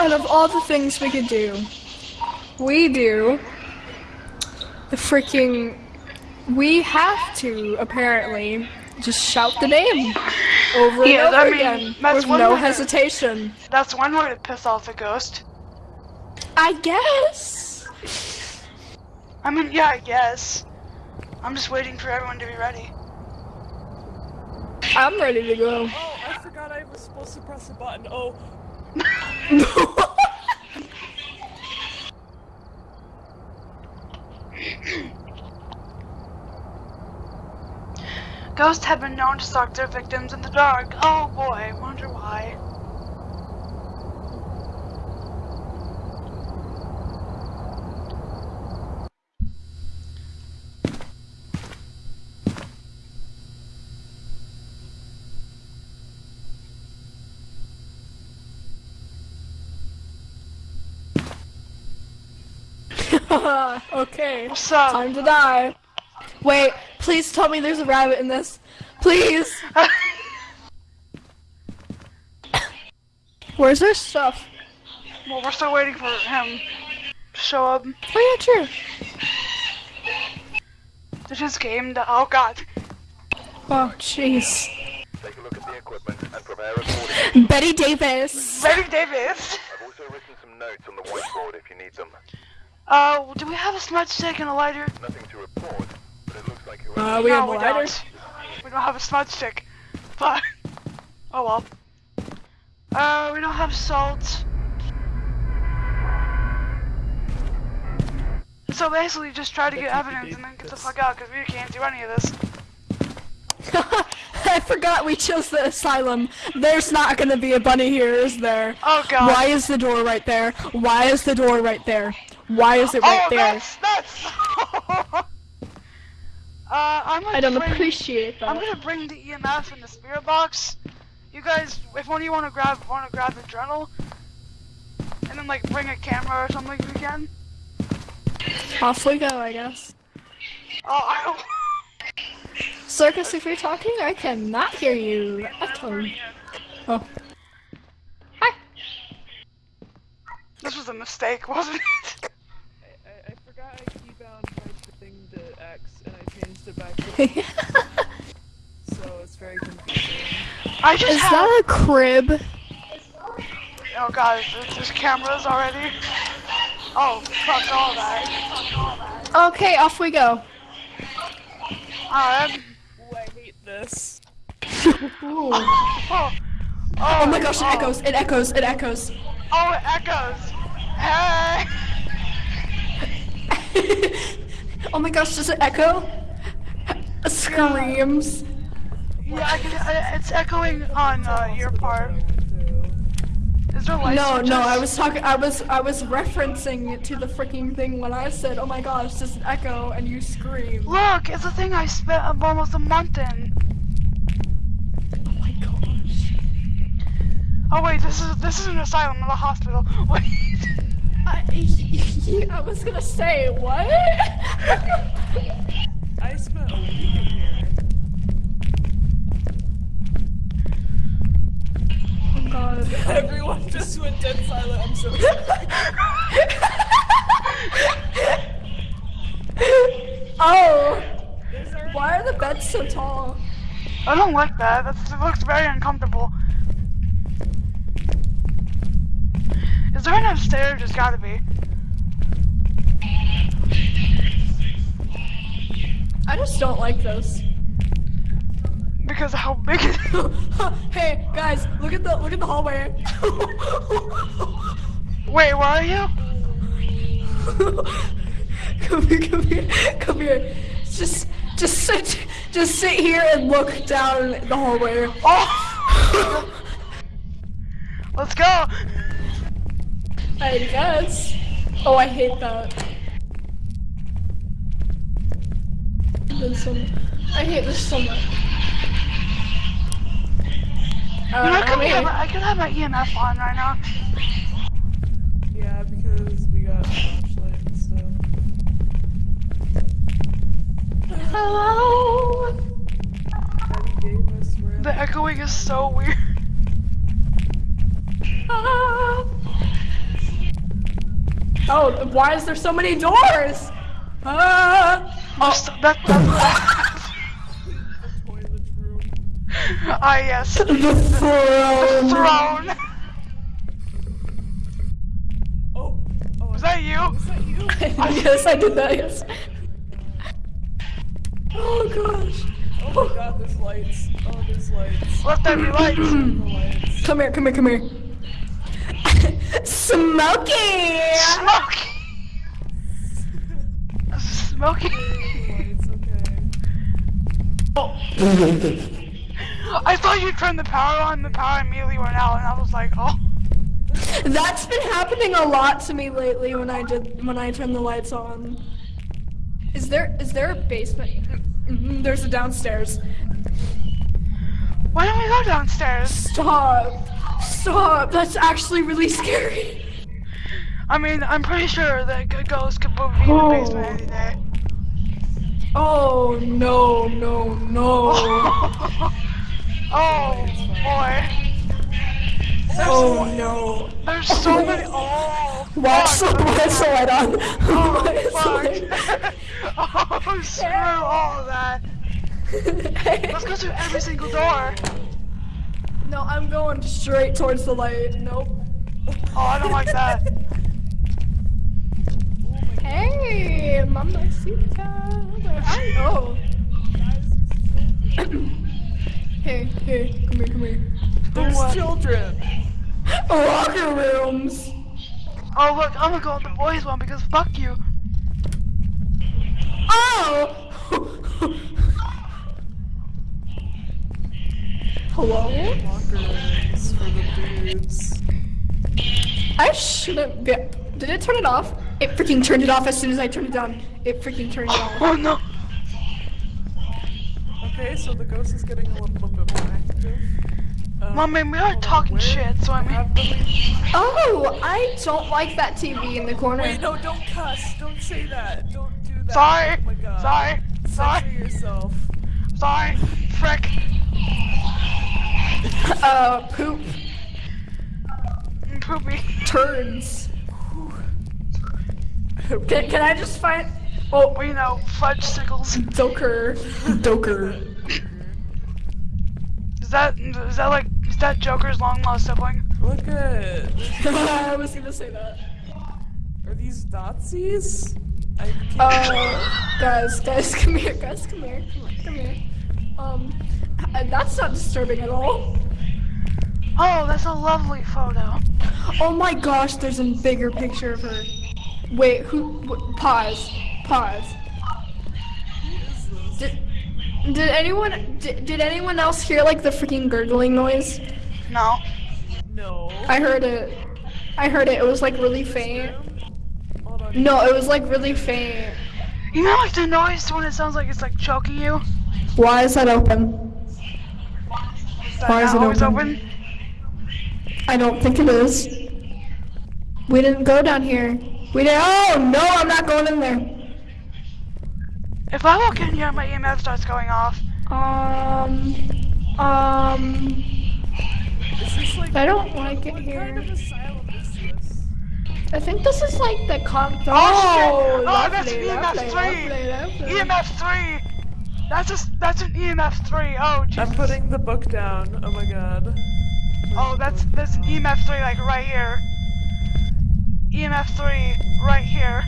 Out of all the things we could do, we do the freaking. We have to apparently just shout the name over Yeah, and I over mean, again that's with one no way to- hesitation. That's one way to piss off a ghost. I guess. I mean, yeah, I guess. I'm just waiting for everyone to be ready. I'm ready to go. Oh, I forgot I was supposed to press a button. Oh, Ghosts have been known to stalk their victims in the dark. Oh boy, wonder why. okay. What's up? Time to die. Wait, please tell me there's a rabbit in this. Please. Where's their stuff? well, we're still waiting for him to show up. Oh yeah, true. Did his game? To- oh god. Oh jeez. Take a look at the equipment and prepare accordingly. Betty Davis. Betty Davis. I've also written some notes on the whiteboard if you need them. Uh, do we have a smudge stick and a lighter? Nothing to report, but it looks like whoever Uh, we no, have a we lighter. don't. We don't have a smudge stick. But oh well. Uh, we don't have salt. So basically, just try to get evidence and then get the fuck out because we can't do any of this. I forgot we chose the asylum. There's not gonna be a bunny here, is there? Oh god. Why is the door right there? Why is the door right there? Why is it right oh, there? that's that's. uh, I'm gonna I don't bring, appreciate I'm gonna bring the EMF and the spirit box. You guys, if one of you want to grab want to grab the journal, and then like bring a camera or something if you can. Off we go, I guess. Oh, I don't. Circus, if you're talking, I cannot hear you. Echo. Oh. Hi. This was a mistake, wasn't it? I, I, I forgot I keybound my thing to X and I changed it back to so it's very confusing. I just Is have. that a crib? Oh god, there's, there's cameras already. Oh, fuck all that. Okay, off we go. Alright. Ooh, I hate this. Ooh. Oh. Oh my oh, gosh, it oh. echoes, it echoes, it echoes. Oh, it echoes. Hey. oh my gosh, does it echo? Screams. Yeah, I can, I, it's echoing on uh, your part. Is there light No, switches? no, I was talking, I was, I was referencing it to the freaking thing when I said, oh my gosh, does it echo, and you scream. Look, it's a thing I spent almost a month in. Oh my gosh. Oh wait, this is this is an asylum, not a hospital. Wait. I, I was gonna say, what? I spent a week in here. oh god. Everyone just went dead silent. I'm so sorry. oh! Why are the beds so tall? I don't like that. That's, it looks very uncomfortable. Is there an upstairs? There's gotta be. I just don't like those. Because how big it is. hey guys, look at the look at the hallway. Wait, where are you? come here, come here, come here. Just just sit just sit here and look down the hallway. Oh! Let's go! I guess. Oh, I hate that. I hate this so much. You know, I Uh, could, have, I could have my EMF on right now. Yeah, because we got flashlight and stuff. Hello. Betty Davis, where The echoing is so weird. Ah. Oh, why is there so many doors? Ah! Oh, that, that, Toilet room. ah, yes. The throne. The throne. Oh, oh, Was that you? is that you? yes, I did that. Yes. Oh gosh. Oh my god, there's lights. Oh, there's lights. Let there be lights. Lights. Come here, come here, come here. Smokey! Smoke. Smoky. Lights, okay. I thought you turned the power on, the power immediately went out, and I was like, oh. That's been happening a lot to me lately when I did when I turn the lights on. Is there is there a basement? Mhm, There's a downstairs. Why don't we go downstairs? Stop! Stop! That's actually really scary. I mean, I'm pretty sure that a ghost could move me in the oh. basement any day. Oh no no no! oh boy. Oh no! There's so many. Oh. Watch the fuck. watch the light on. Oh, fuck. oh, screw all of that. Let's go through every single door. No, I'm going straight towards the light. Nope. Oh, I don't like that. Hey, mamacita. You? Oh. hey, hey, come here, come here. There's what? children. Locker rooms. Oh, look, I'm gonna go with the boys one because fuck you. Oh. Hello? Locker for the dudes. I shouldn't be. Did it turn it off? It freaking turned it off as soon as I turned it on. It freaking turned it off. Oh no. Okay, so the ghost is getting a little bit more active. Um, Mom, man, we are hold on, talking shit, so I mean. have the Oh, I don't like that TV in the corner. Wait, no, don't cuss. Don't say that. Don't do that. Sorry. Oh my god. Sorry. Censor Sorry. yourself. Sorry. Frick. Uh, poop Poopy. turds. Can, can I just find? Oh, We know. Fudge sickles. Doker. Doker. Is that is that like is that Joker's long lost sibling? Look at. I was gonna say that. Are these Nazis? I can't Oh, guys, guys, come here, guys, come here, come here, come here. Um, that's not disturbing at all. Oh, that's a lovely photo. Oh my gosh, there's a bigger picture of her. Wait, who? wh- pause, pause. Did, did anyone? Did, did anyone else hear like the freaking gurgling noise? No. No. I heard it. I heard it. It was like really faint. No, it was like really faint. You know like the noise when it sounds like it's like choking you? Why is that open? That Why is it open? open? I don't think it is. We didn't go down here. We didn't. Oh no, I'm not going in there. If I walk in here, my EMF starts going off. Um. Um. This like. I don't like it here. kind of? I think this is like the con. Oh, Oh! Oh, that's lovely, an EMF lovely, 3! lovely, lovely. EMF 3! That's a, that's an EMF 3. Oh, Jesus. I'm putting the book down. Oh my god. Oh, that's this EMF 3 like right here. EMF 3 right here.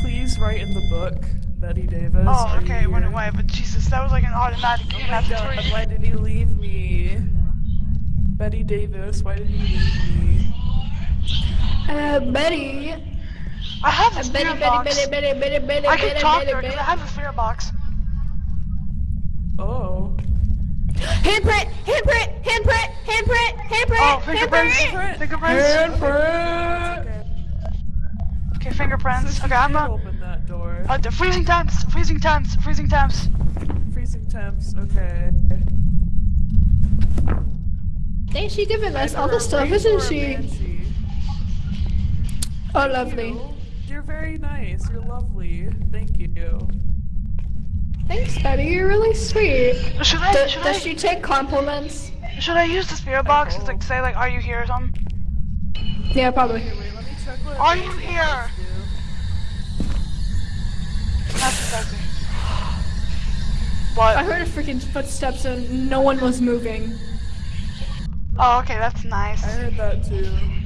Please write in the book, Betty Davis. Oh, are okay, it went away, but Jesus, that was like an automatic Oh my god, EMF 3. why did you leave me? Betty Davis, why did you leave me? Uh, Betty. I have a Betty, spirit Betty, box. I can talk to her because I have a spirit box. Oh. Handprint, handprint, handprint, handprint, handprint, Oh, fingerprints. handprint. Fingerprints. Handprint. Okay. Okay, fingerprints. Okay, I'm can't not. open that door. Uh, the freezing temps. Freezing temps. Freezing temps. Freezing temps, okay. Ain't she giving us all the stuff, isn't she? Oh, lovely. You, You're very nice. You're lovely. Thank you. Thanks, Betty. You're really sweet. Should I? Does, I? she take compliments? Should I use the spirit box to like say like, "Are you here?" or something? Yeah, probably. Wait, let me check what. Are you here? That's disgusting. What? I heard a freaking footsteps and no one was moving. Oh, okay, that's nice. I heard that too.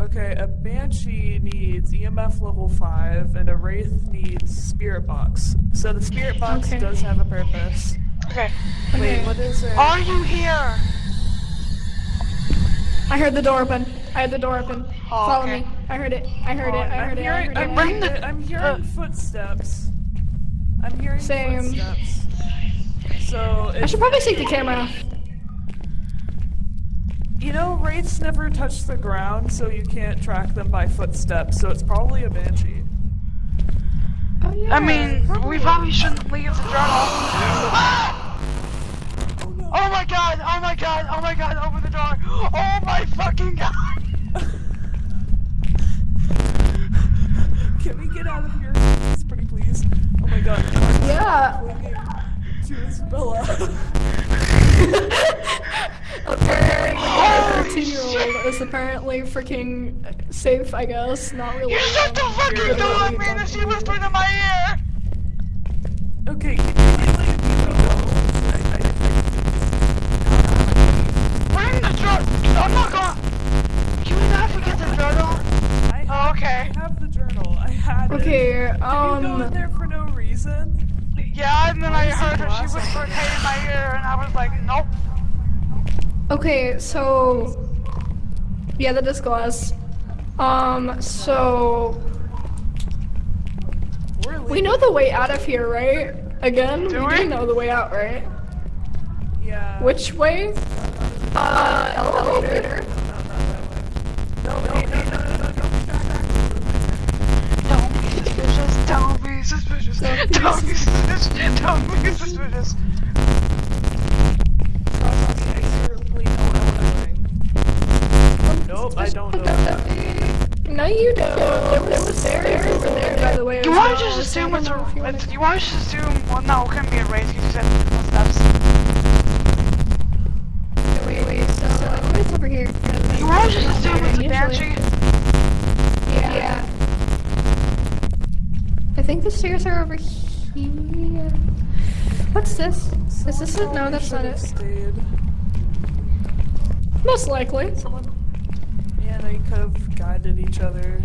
Okay, a banshee needs EMF level five, and a wraith needs spirit box. So the spirit box Okay. does have a purpose. Okay. Wait, what is it? Are you here? I heard the door open. I heard the door open. Oh, Follow okay. me. I heard it. I heard it. I I'm heard it. I heard it. I'm I the- I'm hearing uh, footsteps. I'm hearing Same. footsteps. So I should probably take the camera off. You know, wraiths never touch the ground, so you can't track them by footsteps. So it's probably a banshee. Oh yeah. I mean, we probably shouldn't leave the journal. Oh my god, oh my god, oh my god, open the door. Oh my fucking god. Can we get out of here, please, pretty please? Oh my god. Yeah. Clinging To Isabella. Thirteen year old is apparently freaking safe. I guess. Not really. You shut the um, fucking really door, man, and she whispered in my ear. okay, can you like leave me alone? I, I, Bring the journal. I'm not going. Can we not forget the journal? I, I, Oh, okay. I have the journal. I had it. Okay. Did you go in Um. there for no reason? Yeah, and then I Where's the heard her. She glass? whispered hey in my ear, and I was like, nope. Okay. So. Yeah, that is glass. Um. So We're know the way out of here, right? Again, Do we we? know the way out, right? Yeah. Which way? Uh, elevator. Don't. Don't be suspicious. Don't what I'm doing. Nope, I don't know. No, you don't. There was stairs over there, by the way. You want to just assume it's a. It's, you want to just assume. Well, no, it couldn't be a wraith you said footsteps. Wait, wait, so uh, what's over here? You want to just assume it's a banshee. Think the stairs are over here. What's this? Is this it? No, that's not Should've it. Stayed. Most likely. Yeah, they could have guided each other.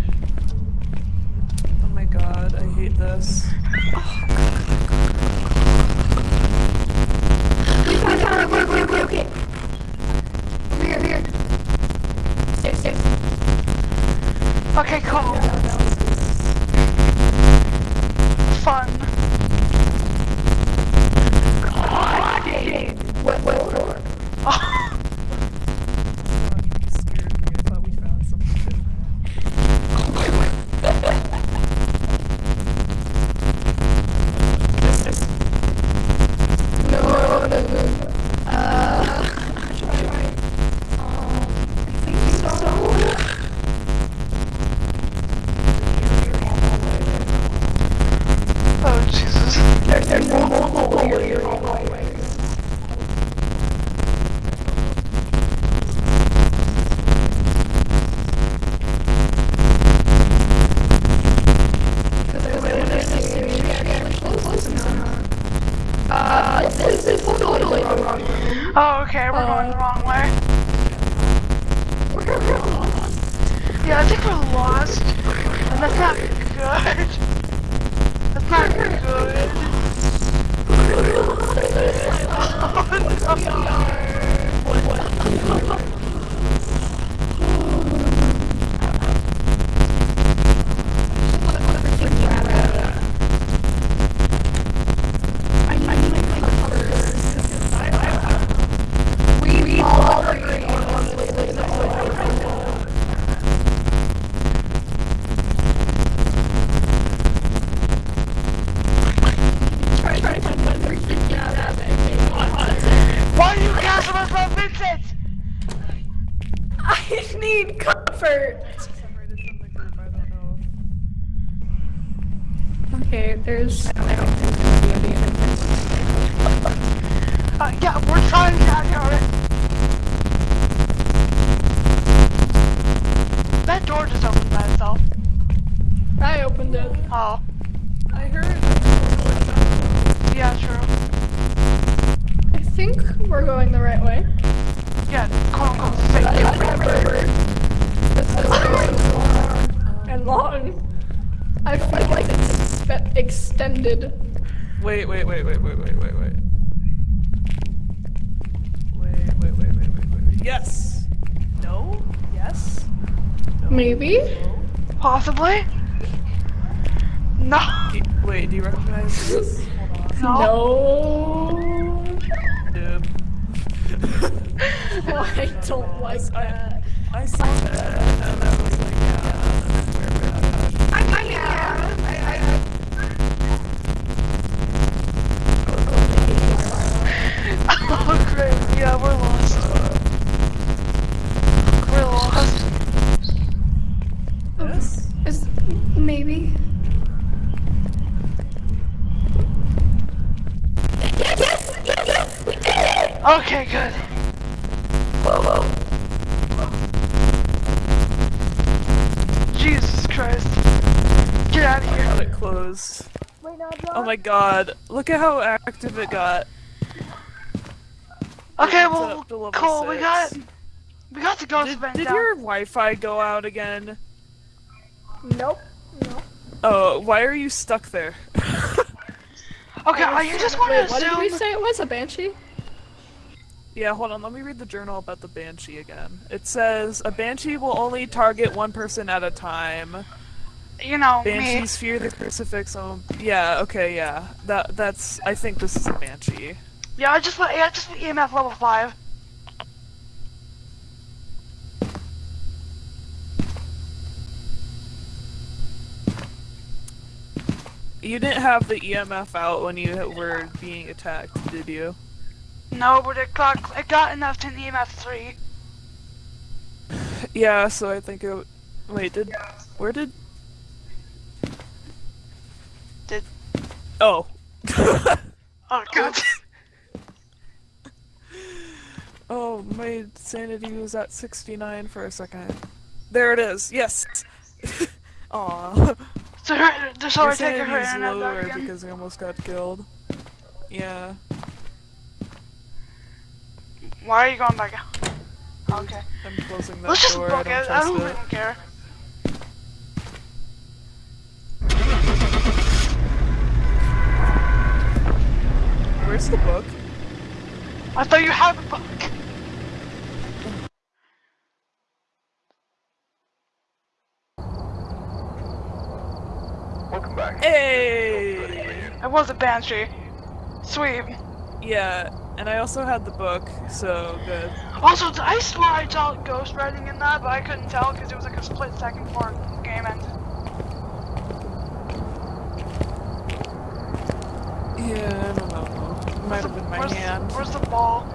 Oh my god, I hate this. Over here, over here. Stairs, stairs. Okay, cool. Wait, wait, wait, wait, wait, wait, wait, wait. Wait, wait, wait, wait, wait, wait, wait. Yes. No. Yes. No. Maybe? No. Possibly? No. Do, you, wait, do you recognize this? No. No. Nope. I don't like that. I saw that and I was like, Yeah, we're lost. We're lost. Yes. Is maybe? Okay, good. Whoa, whoa. Jesus Christ. Get out of here. Got it closed. Oh my god. Look at how active it got. Okay, well, up to level cool. We got six. we got the ghost Did, event did down. your Wi-Fi go out again? Nope. Nope. Oh, why are you stuck there? Okay, uh, you just want to Wait, what did we say it was? A banshee? yeah, hold on, let me read the journal about the Banshee again. It says, a Banshee will only target one person at a time. You know me. Banshees fear the crucifix. Oh, yeah, okay, yeah. That That's, I think this is a Banshee. Yeah, I just put yeah, just put EMF level five. You didn't have the EMF out when you were being attacked, did you? No, but it got it got enough to EMF three. Yeah, so I think it. Wait, did where did? Did- Oh. Oh, good. Oh. Oh, my sanity was at sixty nine for a second. There it is. Yes. Aw. so her, so Your I take her sanity's internet lower because I almost got killed. Yeah. Why are you going back out? Okay. I'm closing that Let's just door. book I it. I don't it. even care. Where's the book? I thought you had the book. Welcome back. Hey. I was a banshee. Sweet. Yeah, and I also had the book, so good. Also, I swear I saw ghost writing in that, but I couldn't tell because it was like a split second before the game ended. Yeah, I don't know. Might have been my where's, hand. Where's the ball?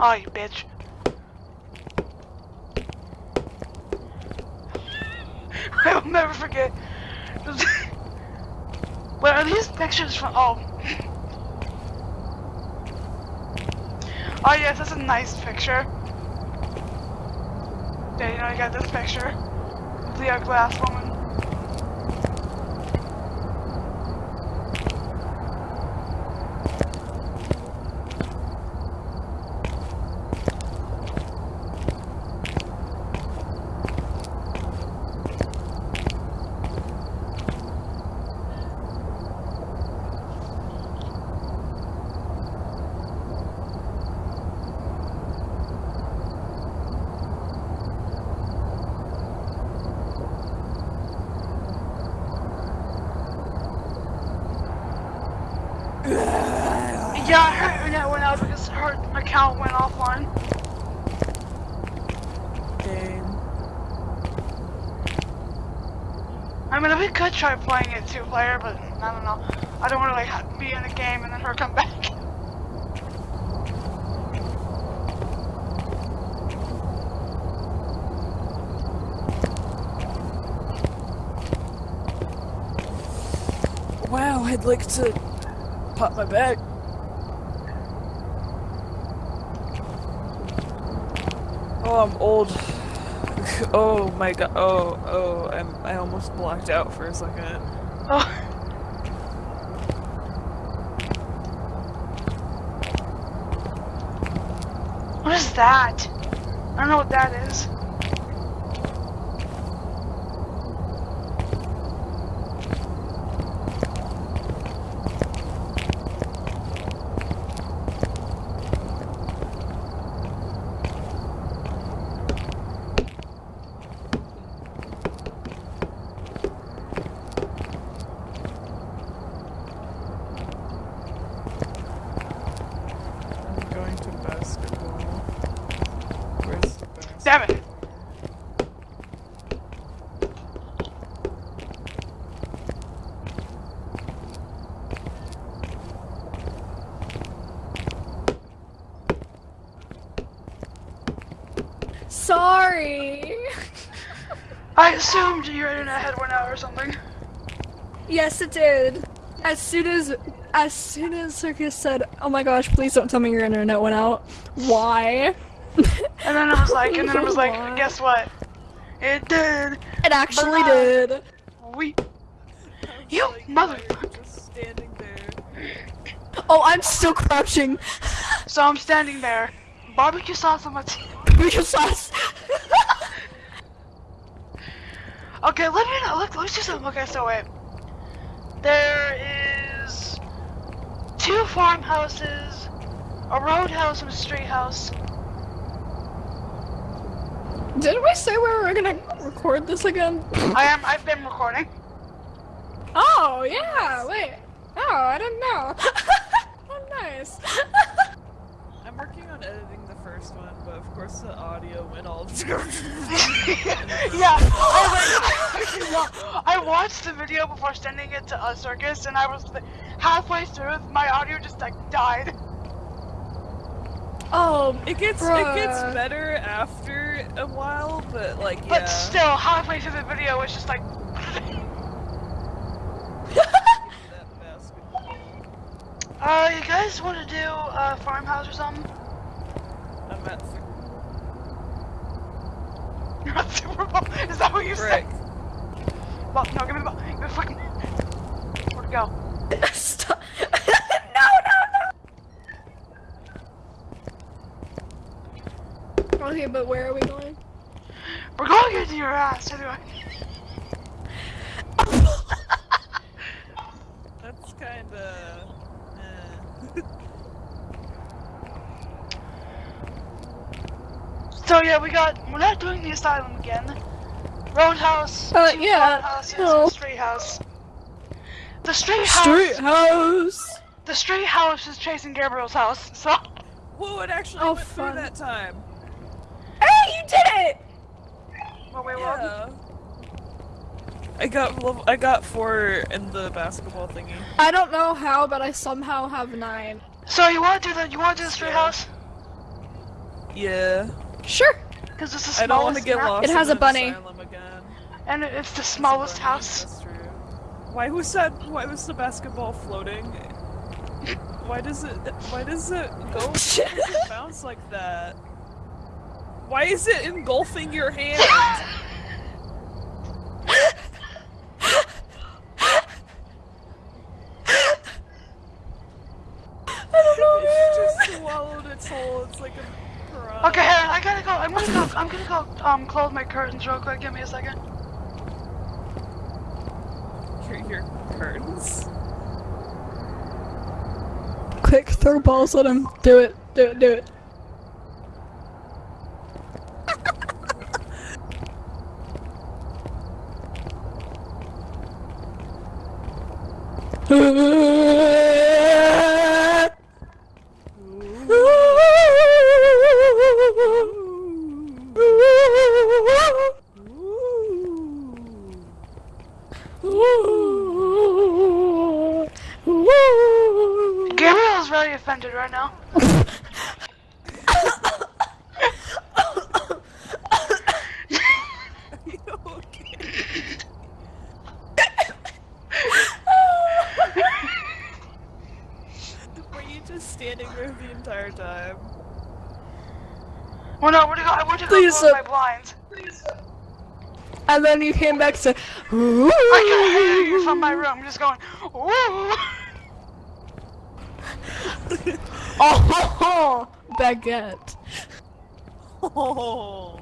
Oh, you bitch. I will never forget. Wait, are these pictures from? Oh. Oh yes, that's a nice picture. Yeah, you know, you got this picture. The glass woman. Yeah, her internet went out because her account went offline. Dang. I mean, we could try playing it two player, but I don't know. I don't want to like be in a game and then her come back. Wow, I'd like to pop my bag. Oh, I'm old. Oh my god. Oh, oh, I'm, I almost blacked out for a second. Oh. What is that? I don't know what that is. I'm going to basketball. Where's the basketball? Damn it. Sorry. I assumed your internet had went out or something. yes, it did. As soon as as soon as Circus said, "Oh my gosh, please don't tell me your internet went out." Why? And then I was like, and then I was like, guess what? It did. It actually Bye. did. We. You like, motherfucker. standing there. Oh, I'm still crouching. So I'm standing there. Barbecue sauce on my teeth. Barbecue sauce. Okay, let me know. Look, let's do something. Okay, so wait. There is two farmhouses, a roadhouse, and a street house. Didn't we say we were gonna record this again? I am. I've been recording. Oh yeah. Wait. Oh, I didn't know. oh, nice. I'm working on editing the first one, but of course the audio went all. yeah, oh I, I watched the video before sending it to a circus, and I was halfway through, my audio just like died. oh, It gets it gets better after a while, but like yeah. But still, halfway through the video, it's just like, uh, you guys want to do a farmhouse or something? I'm at th- You're not Super Bowl. Is that what you Frick. said? Ball, no, give me the ball. Give me the fucking. Where'd it go? Stop. no, no, no. Okay, but where are we going? We're going into your ass anyway. That's kinda. Eh. So yeah, we got. We're not doing the asylum again. Roadhouse. Uh, two yeah, farmhouses, no. and street house. The street house. Street house. The street house is Chase and Gabriel's house. So. Whoa! It actually Oh, went fun. through that time. Hey, you did it! Well, wait, what? Yeah. I got level, I got four in the basketball thingy. I don't know how, but I somehow have nine. So you want to do the you want to do the street house? Yeah. Sure. Because it's the smallest. I don't want to get map, lost. It has in a bunny. asylum again. And it's the smallest house. Why was that? Why was the basketball floating? Why does it? Why does it go? Why does it bounce like that? Why is it engulfing your hand? It just swallowed its whole. It's like a piranha. Okay, I gotta go. I'm gonna go. I'm gonna go. Um, close my curtains real quick. Give me a second. Your, your Quick, throw balls at him. Do it. Do it. Do it. Gabriel's very offended right now. You okay? there the entire time. Oh no, where'd you go? I went to go Please, close uh, my blinds. And then you came back to. Ooh. I can hear you from my room, just going, ooh. Oh, baguette. Oh,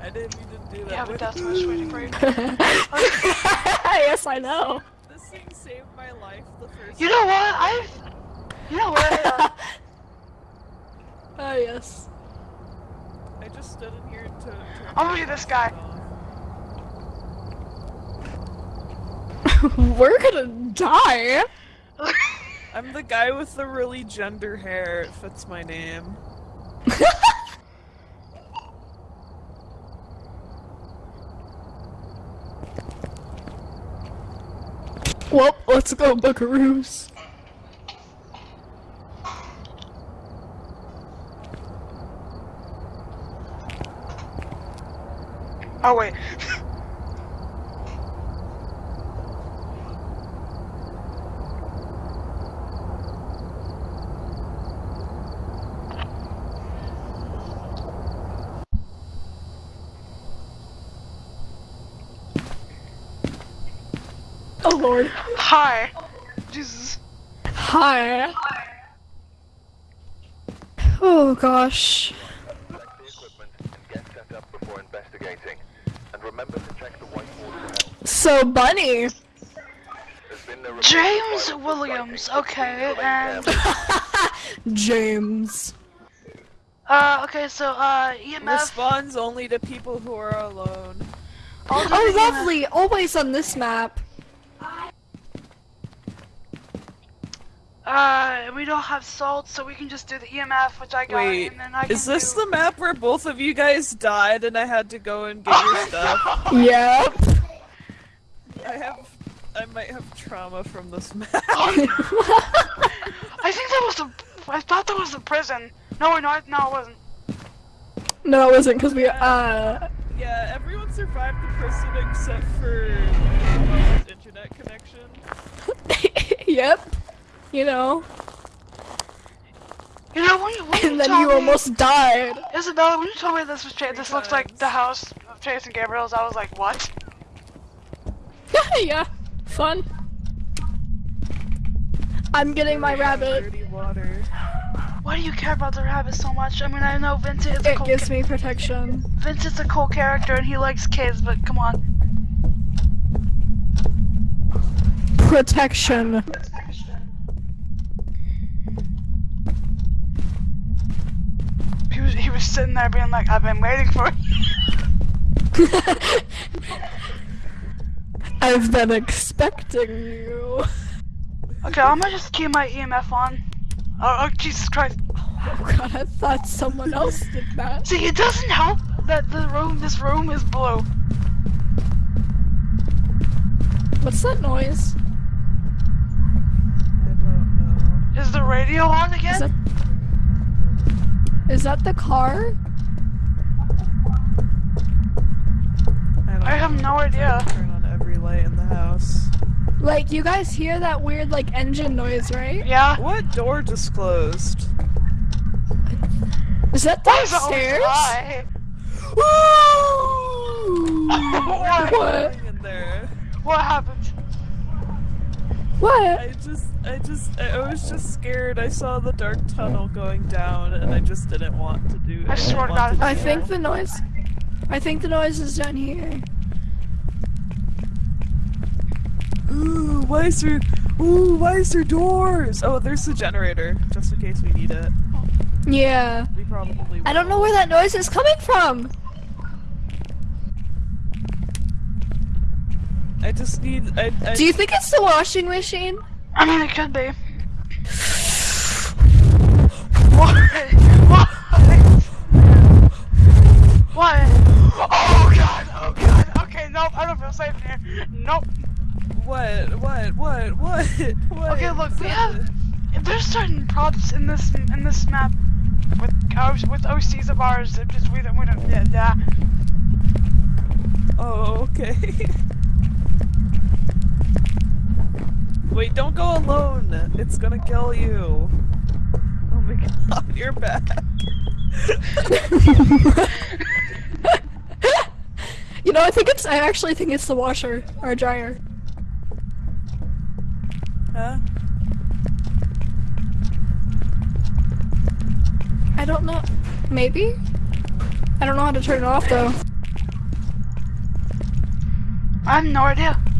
I didn't mean to do that. Yeah, but that's what I was waiting for you. yes, I know. This thing saved my life the first You know what? I've. You know what? Uh, Oh yes. I just stood in here to. to I'm gonna this guy. We're gonna die. I'm the guy with the really gender hair. It fits my name. Well, let's go, Buckaroos. oh wait. Oh lord. Hi. Jesus. Hi. Oh gosh. Check the equipment and get set up before investigating. And remember to check the whiteboard for help. So Bunny. There's been no reports of James Williams. Okay, and. James. uh, okay, so uh, EMF. Responds only to people who are alone. Oh the EMF. lovely. Always on this map. Uh, we don't have salt, so we can just do the EMF, which I got, Wait, and then I can is this do... the map where both of you guys died and I had to go and get your stuff? Yep. I have. I might have trauma from this map. I think that was the. I thought that was the prison. No, no, no, it wasn't. no, it wasn't because we uh. yeah, everyone survived the prison except for internet connection. yep. You know. You know, when you, when you And then you me, almost died. Isabella, when you told me this was Chase, this looks like the house of Chase and Gabriel's, I was like, what? yeah. Fun. I'm getting my rabbit. Dirty water. Why do you care about the rabbit so much? I mean, I know Vincent is a It cool gives me protection. Vincent's a cool character and he likes kids, but come on. Protection. He was he was sitting there being like, I've been waiting for you. I've been expecting you. Okay, I'm gonna just keep my EMF on. Oh, oh Jesus Christ. Oh god, I thought someone else did that. See, it doesn't help that the room, this room is blue. What's that noise? I don't know. Is the radio on again? Is that the car? I, I have no idea. Turn on every light in the house. Like you guys hear that weird like engine noise, right? Yeah. What door just closed? Is that Why is it always downstairs? what? Going in there. What happened? What? I just, I just, I was just scared. I saw the dark tunnel going down, and I just didn't want to do. I swear to God, I think the noise. I think the noise is down here. Ooh, why is there? Ooh, why is there doors? Oh, there's the generator, just in case we need it. Yeah. We probably. I don't know where that noise is coming from. I just need. I. I Do you think it's the washing machine? I mean, it could be. What? What? What? Oh God! Oh God! Okay, nope. I don't feel safe here. Nope. What? What? What? What? What? Okay, look, we have. There's certain props in this in this map with O- with OCs of ours that just we don't we don't yeah. yeah. Oh, okay. Wait, don't go alone. It's gonna kill you. Oh my god, you're back! you know, I think it's. I actually think it's the washer or dryer. Huh? I don't know. Maybe. I don't know how to turn it off though. I'm have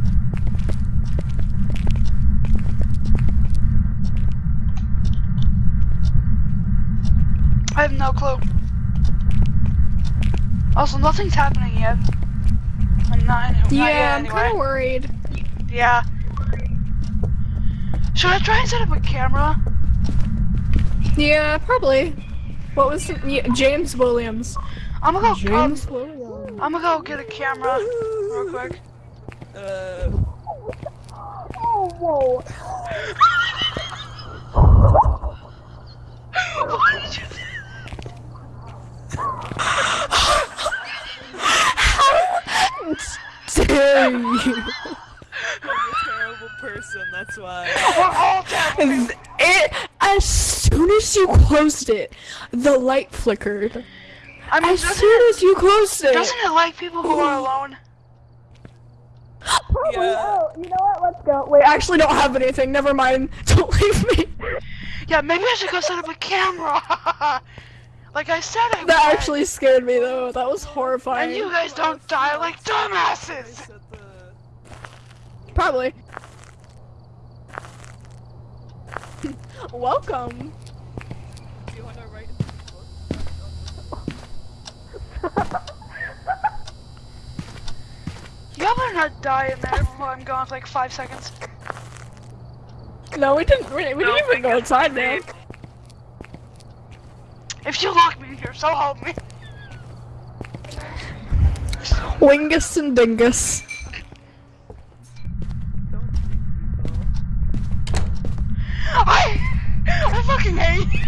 I have no clue. Also, nothing's happening yet. I'm not, not Yeah, yet I'm kind of worried. Yeah. Should I try and set up a camera? Yeah, probably. What was the, yeah, James Williams? I'm gonna go. James Um, Williams. I'm gonna go get a camera real quick. Uh, what did you Dare you? Terrible person, that's why. We're all terrible. It as soon as you closed it, the light flickered. I mean, As soon it, as you closed it. doesn't it like people who are alone? Probably. Yeah. Oh, you know what? Let's go. Wait, I actually don't have anything. Never mind. Don't leave me. Yeah, maybe I should go set up a camera. like I said I That would. actually scared me though. That was horrifying. And you guys don't die like dumbasses. Probably. Welcome. Do you wanna write in the book? Y'all better not die in there while I'm gone for like five seconds. No, we didn't. We, we didn't even go inside, man. If you lock me in here, so help me. Wingus and Dingus. Don't think people. I, I fucking hate you.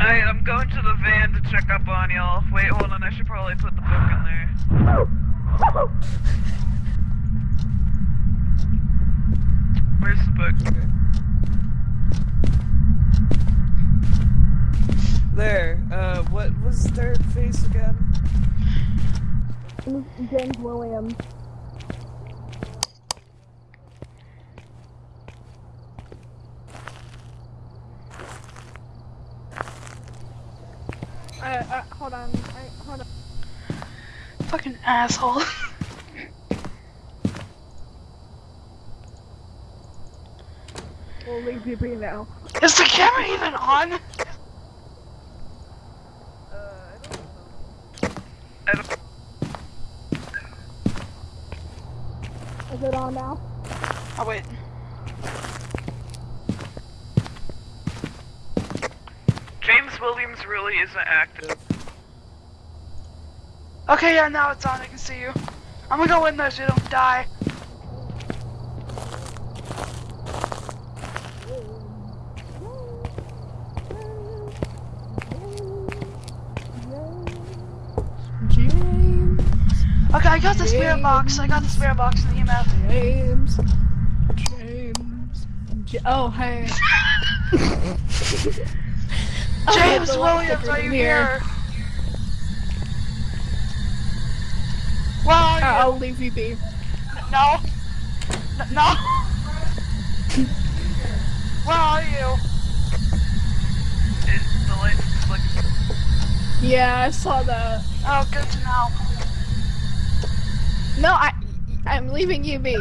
I, I'm going to the van to check up on y'all. Wait, hold on. I should probably put the book in there. Where's the book? There, uh, what was their face again? James Williams. Uh, uh, hold on. I, hold on. Fucking asshole. We'll leave you be now. Is the camera even on? Uh, I don't know. I don't, Is it on now? Oh wait. James Williams really isn't active. Okay, yeah, now it's on. I can see you. I'm gonna go in there so you don't die. James. Okay, I got the spirit box. I got the spirit box in the email. James. James. J- oh, hey. Oh, James the light Williams, flickered are you here? Where are Uh, you? I'll leave you be. No. N- no. Where are you? It, the light's like Yeah, I saw that. Oh, good to know. No, I, I'm leaving you be.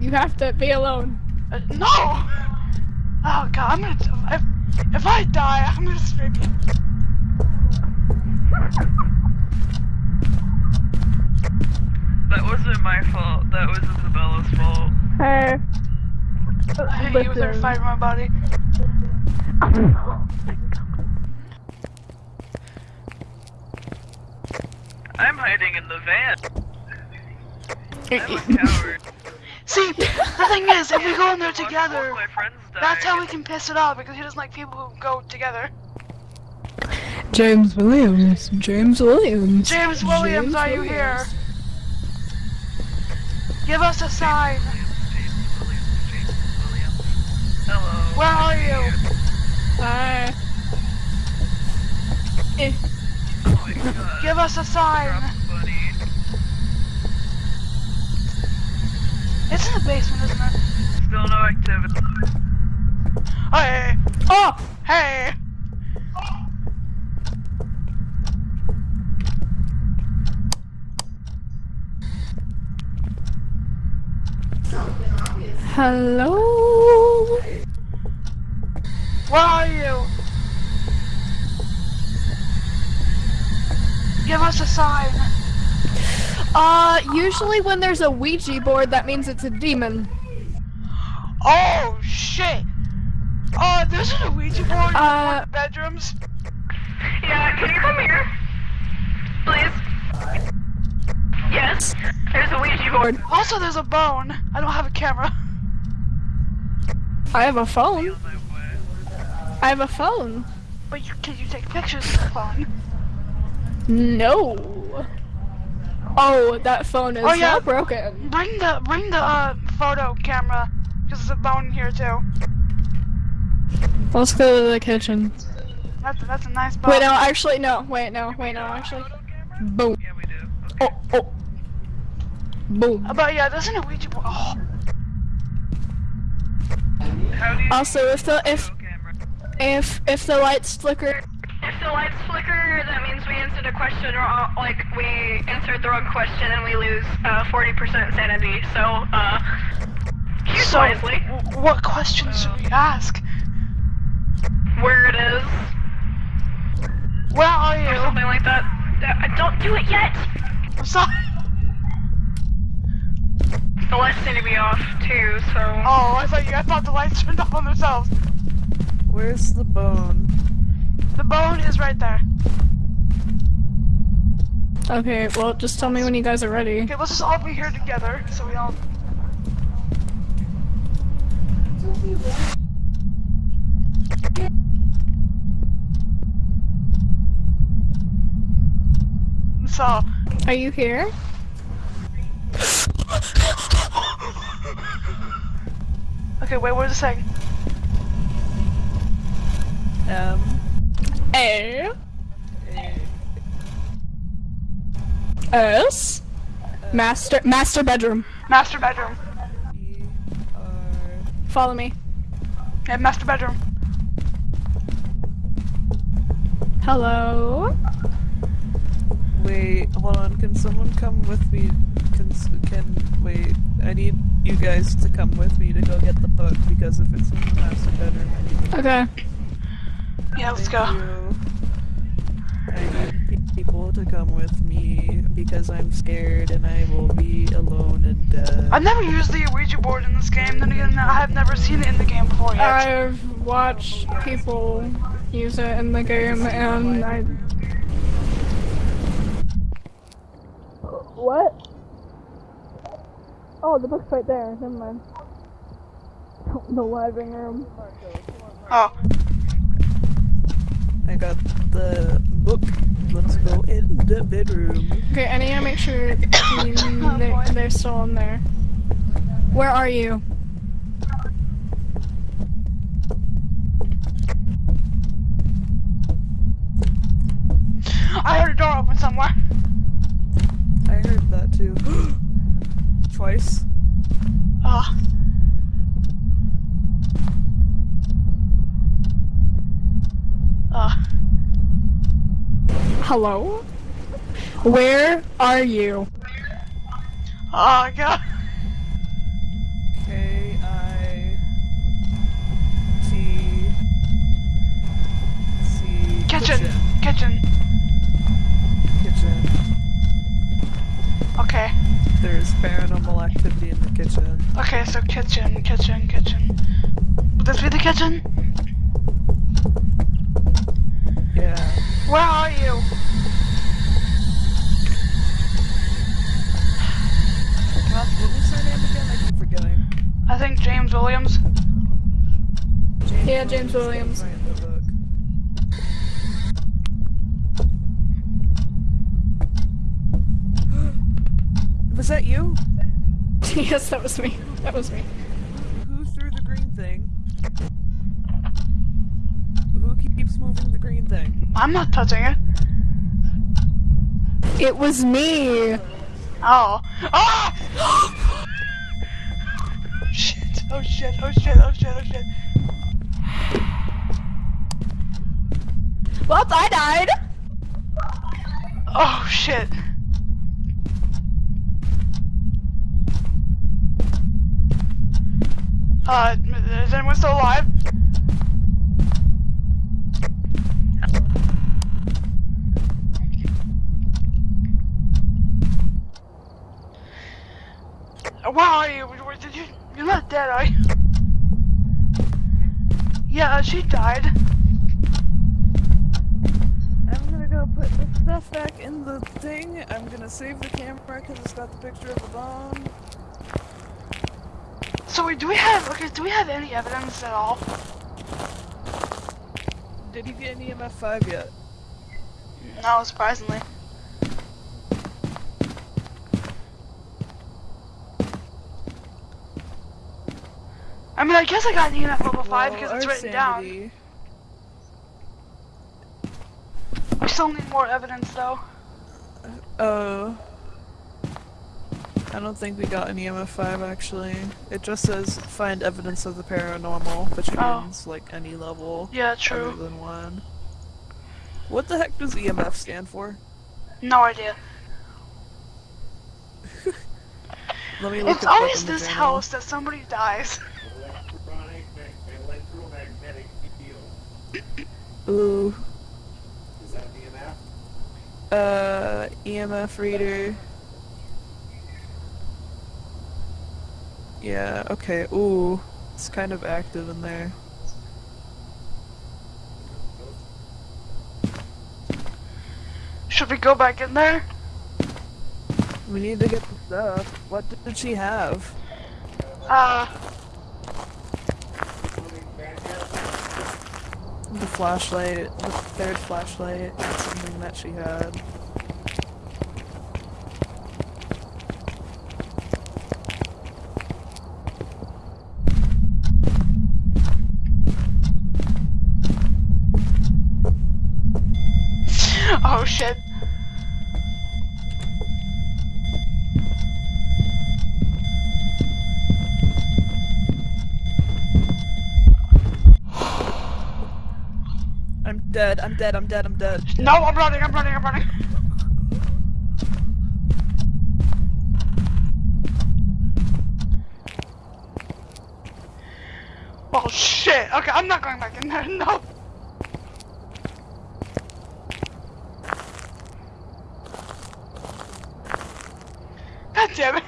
You have to be alone. Uh, no. Oh god, I'm gonna. If, if I die, I'm gonna scream that wasn't my fault. That was Isabella's fault. Hey. I hate you with every Listen. fiber in my body. I'm hiding in the van. See, the thing is, if we go in there together, that's how we can piss it off because he doesn't like people who go together. James Williams. James Williams. James Williams, James are you Williams. here? Give us a sign. Hello. Where are you? Hi. Eh. Oh uh, Give us a sign. In basement, isn't it? Still no activity. Hey, Oh! hey. Hello? Where are you? Give us a sign. Uh, usually when there's a Ouija board, that means it's a demon. Oh shit! Oh, there's a Ouija board in one Uh, of the bedrooms. Yeah, can you come here? Please? Yes, there's a Ouija board. Also, there's a bone. I don't have a camera. I have a phone. On my way. I have a phone. But you, can you take pictures of the phone? No. Oh, that phone is Oh, yeah. now broken. Bring the bring the uh, photo camera, cause there's a bone here too. Let's go to the kitchen. That's that's a nice bone. Wait, no, actually, no. Wait, no, wait, no, actually. Boom. Yeah, we do. Okay. Oh, oh. Boom. Uh, But yeah, there's an Ouija board. Oh, How do you Also, if the if Go camera. if if the lights flicker, If the lights flicker, that means we answered a question wrong, like we answered the wrong question and we lose uh, 40% sanity. So, uh, choose so wisely w- what questions should we ask? where it is, Where are you? or you? something like that. Uh, don't do it yet! I'm sorry. The lights need to be off too, so. Oh, I thought you. I thought the lights turned off on themselves. Where's the bone? The bone is right there. okay, well, just tell me when you guys are ready. Okay, let's just all be here together, so we all. So, Are you here? okay, wait, what is it saying? Um, M. A A. S master master bedroom. Master bedroom. E. R. Follow me. Yeah, master bedroom. Hello. Wait, hold on. Can someone come with me? Can s- can wait? I need you guys to come with me to go get the book because if it's in the master bedroom, I need Okay. Yeah, let's go. you. I need people to come with me because I'm scared and I will be alone and dead. I've never used the Ouija board in this game. Then again, I have never seen it in the game before yet. I've watched people use it in the game, and I. What? Oh, the book's right there. Never mind. The living room. oh, I got the book. Let's go in the bedroom. Okay, I need to make sure they're, they're still in there. Where are you? I heard a door open somewhere. I heard that too. Twice. Oh. Hello? Where are you? Oh god. K I T C Kitchen. Kitchen. Kitchen. Okay. There's paranormal activity in the kitchen. Okay, so kitchen, kitchen, kitchen. Would this be the kitchen? Yeah. Where are you? I think James Williams. Yeah, James Williams. was that you? yes, that was me. That was me. Who threw the green thing? Who keeps moving the green thing? I'm not touching it. It was me. Oh. Oh! Oh shit. Oh shit. Oh shit. Oh shit. Well, I died. Oh shit. Uh, is anyone still alive? Uh, Where are you? Where- Did you? You're not dead, are you? Yeah, uh, she died. I'm gonna go put the stuff back in the thing. I'm gonna save the camera because it's got the picture of the bomb. So wait, do we have? Okay, do we have any evidence at all? Did you get any EMF 5 yet? No, surprisingly. I mean, I guess I got an EMF level 5 Well, because it's written down. We still need more evidence though. Uh, I don't think we got an EMF 5 actually. It just says find evidence of the paranormal, which Oh. means like any level Yeah, true. other than one. What the heck does EMF stand for? No idea. Let me look It's always this journal. house that somebody dies. Ooh. Is that EMF? Uh, EMF reader. Yeah, okay, ooh. It's kind of active in there. Should we go back in there? We need to get the stuff. What did she have? Uh, Something fantastic? The flashlight, the third flashlight, something that she had. oh shit. I'm dead, I'm dead, I'm dead, I'm dead. No, I'm running, I'm running, I'm running. Oh shit. Okay, I'm not going back in there. No. God damn it.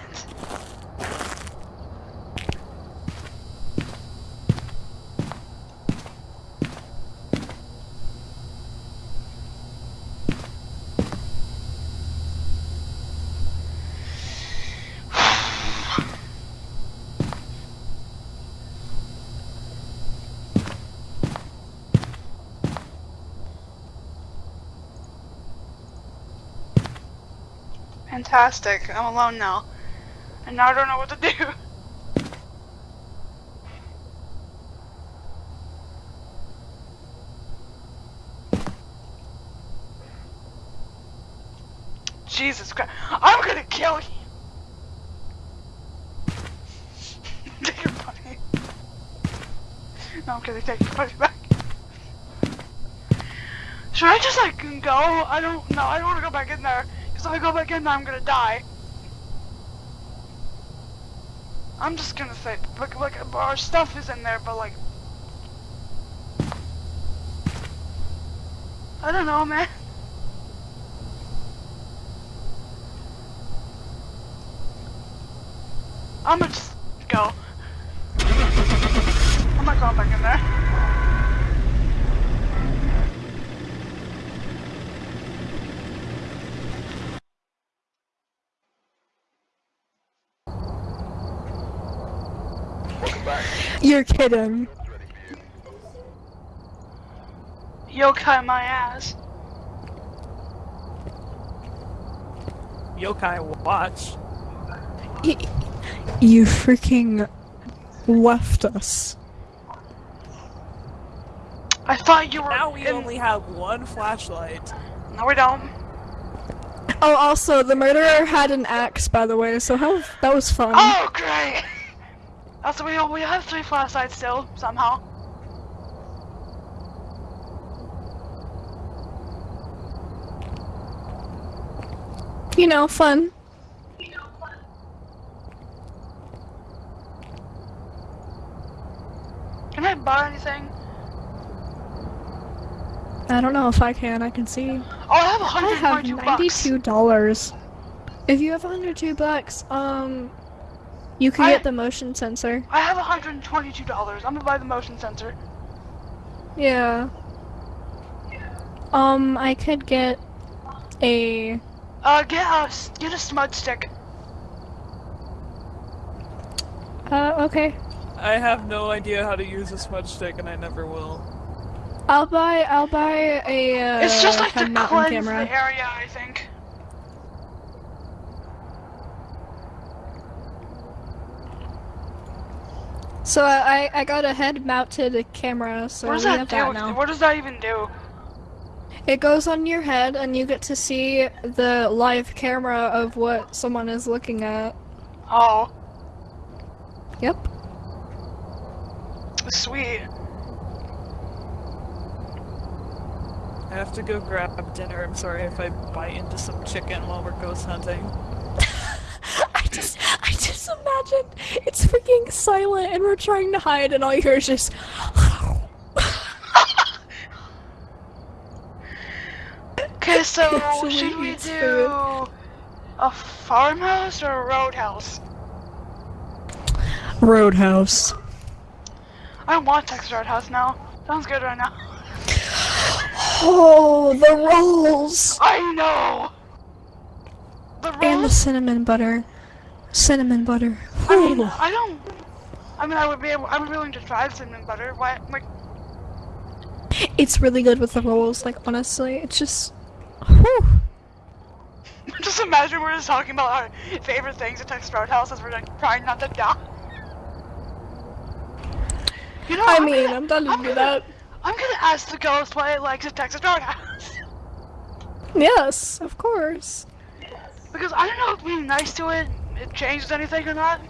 Fantastic. I'm alone now. And now I don't know what to do. Jesus Christ. I'm gonna kill you. take your money. No, I'm kidding. Take your money back. Should I just like go? I don't know. I don't want to go back in there. Because if I go back in there, I'm gonna die. I'm just gonna say, look, look, our stuff is in there, but like, I don't know, man. I'm gonna just go. I'm not going back in there. You're kidding. You'll cut my ass. Yokai watch. You freaking left us. I thought you were. Now we in- only have one flashlight. No, we don't. Oh, also, the murderer had an axe, by the way, so how that was fun. Oh, great! Also, we we have three flashlights still somehow. You know, fun. Can I buy anything? I don't know if I can. I can see. Oh, I have I have ninety-two dollars. If you have hundred-two bucks, um, you can I- get the motion sensor. I have 122 dollars. I'm gonna buy the motion sensor. Yeah. Um, I could get a. Uh, get a s- get a smudge stick. Uh, okay. I have no idea how to use a smudge stick, and I never will. I'll buy. I'll buy a. Uh, it's just like a to mountain cleanse camera. the area, I think. So I I got a head-mounted camera. So what does we that have do? that now. What does that even do? It goes on your head, and you get to see the live camera of what someone is looking at. Oh, Yep. sweet. I have to go grab dinner. I'm sorry if I bite into some chicken while we're ghost hunting. I just, I just imagine it's freaking silent, and we're trying to hide, and all you hear is just. Okay, so should we do a farmhouse or a roadhouse? Roadhouse. I want Texas Roadhouse now. Sounds good right now. Oh, the rolls I know. The and the cinnamon butter. Cinnamon butter. I mean, I don't. I mean, I would be able. I'm willing to try the cinnamon butter. Why? Like, It's really good with the rolls. Like honestly, it's just. Whew. just imagine we're just talking about our favorite things at Texas Roadhouse as we're like trying not to die. You know, I I'm mean, gonna- I'm done to I'm do gonna- that. I'm gonna ask the ghost what it likes at Texas Roadhouse. Yes, of course. Because I don't know if being nice to it, it changes anything or not.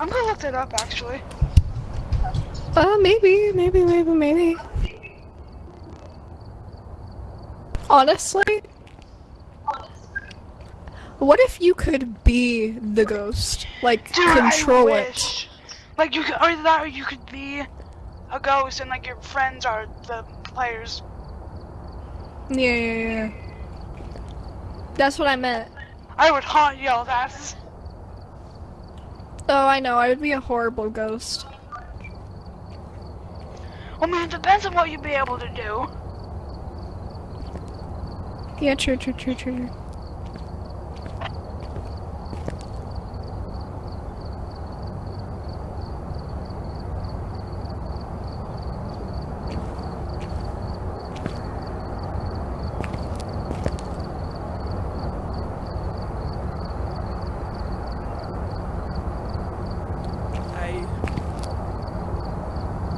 I'm gonna look that up actually. Uh, maybe, maybe, maybe, maybe. Honestly, what if you could be the ghost? Like, Dude, control it. Like you could, or that, or you could be a ghost and like your friends are the players. Yeah, yeah, yeah. That's what I meant. I would haunt y'all's asses. Oh, I know, I would be a horrible ghost. I mean, it depends on what you'd be able to do. Yeah, true, true, true, true. true.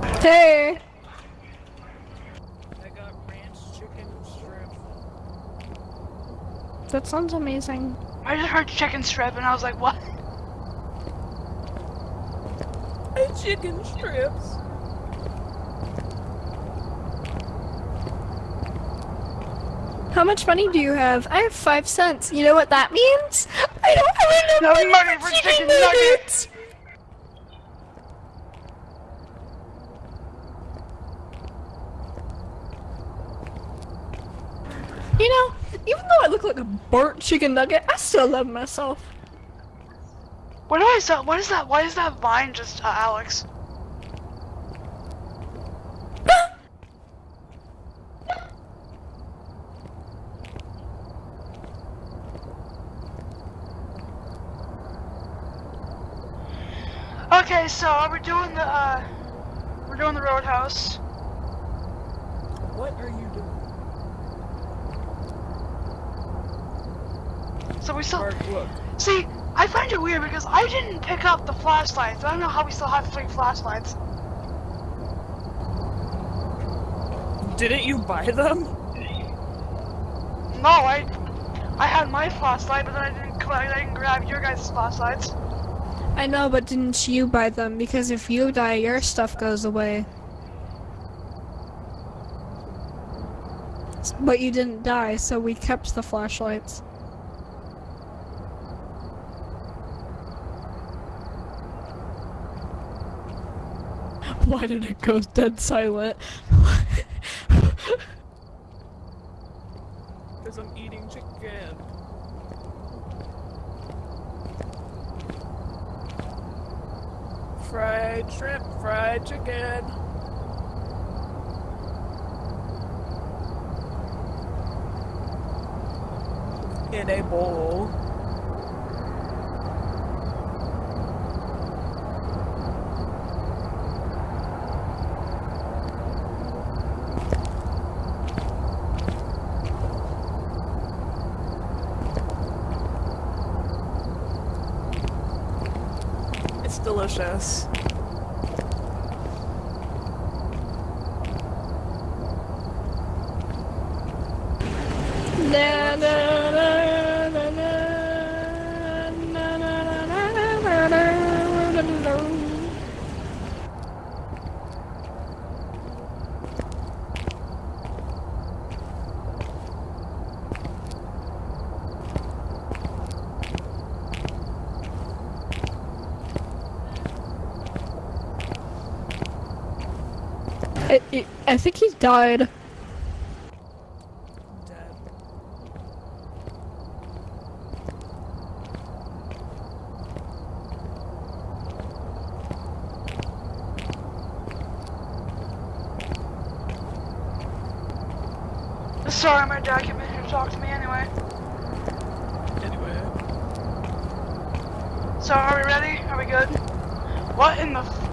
I Hey! I got ranch chicken shrimp. That sounds amazing. I just heard chicken strip and I was like, what? chicken strips. How much money do you have? I have five cents. You know what that means? I don't have No enough money for chicken nuggets. You know, even though I look like a burnt chicken nugget, I still love myself. What do I say? What is that? Why is that vine just uh, Alex? Okay, so we're doing the uh, we're doing the roadhouse. What are you doing? So we still Mark, look. see. I find it weird because I didn't pick up the flashlights. I don't know how we still have three flashlights. Didn't you buy them? No, I I had my flashlight, but then I didn't I didn't grab your guys' flashlights. I know, but didn't you buy them? Because if you die, your stuff goes away. But you didn't die, so we kept the flashlights. Why did it go dead silent? Because I'm eating chicken. Fried shrimp, fried chicken. In a bowl. I, I- think he died. Dead. Sorry, my dad came in here to talk to me anyway. Anyway. So, are we ready? Are we good? What in the f-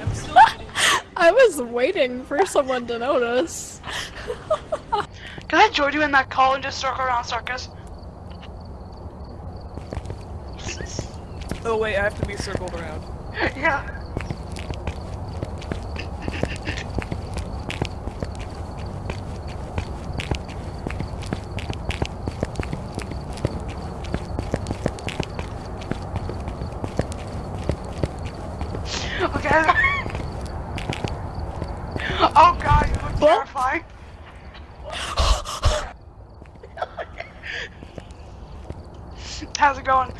I'm still eating. I was waiting for someone to notice. Can I join you in that call and just circle around circus? Oh wait, I have to be circled around. yeah. Okay. Oh god, you look terrifying. How's it going?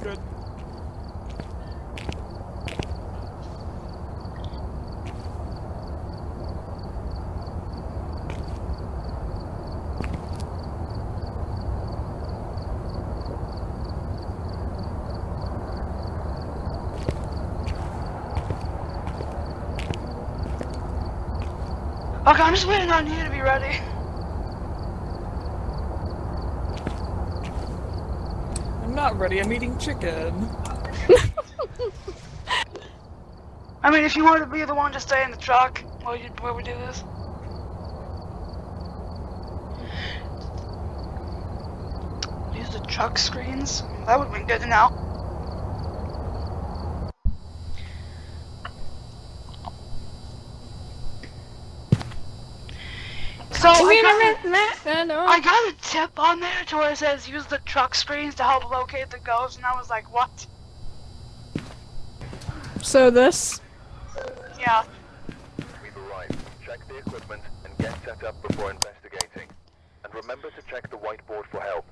Good. Okay, I'm just waiting on you to be ready. I'm not ready, I'm eating chicken. I mean, if you wanted to be the one to stay in the truck while you while we do this. Use the truck screens. That would have been good to know. So I got, I got a tip on there to where it says use the truck screens to help locate the ghost, and I was like, what? So this? Yeah. We've arrived. Check the equipment and get set up before investigating. And remember to check the whiteboard for help.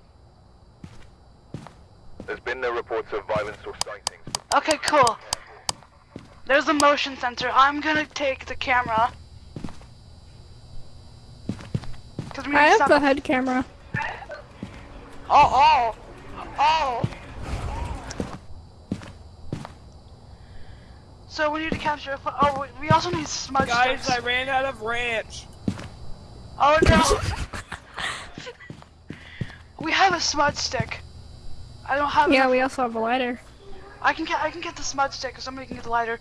There's been no reports of violence or sightings. Okay, cool. There's a motion sensor. I'm gonna take the camera. Cause we I have the head camera. Oh, oh, oh. So we need to capture. A pho- oh, we- we also need smudge Guys, sticks. I ran out of ranch. Oh no. we have a smudge stick. I don't have. Yeah, enough- we also have a lighter. I can get. I can get the smudge stick, or somebody can get the lighter.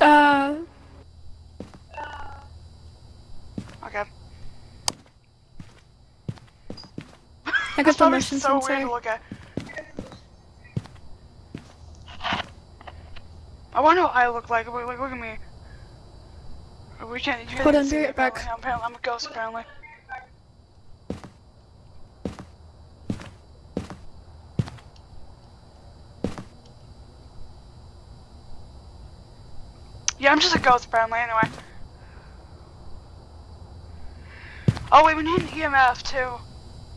Uh, Okay. I got the motion so weird sensor. to look at. I wonder what I look like. Wait, look at me. We can't. You Hold on, be right back. I'm, apparently- I'm a ghost apparently. Yeah, I'm just a ghost apparently. Anyway. Oh wait, we need an EMF too.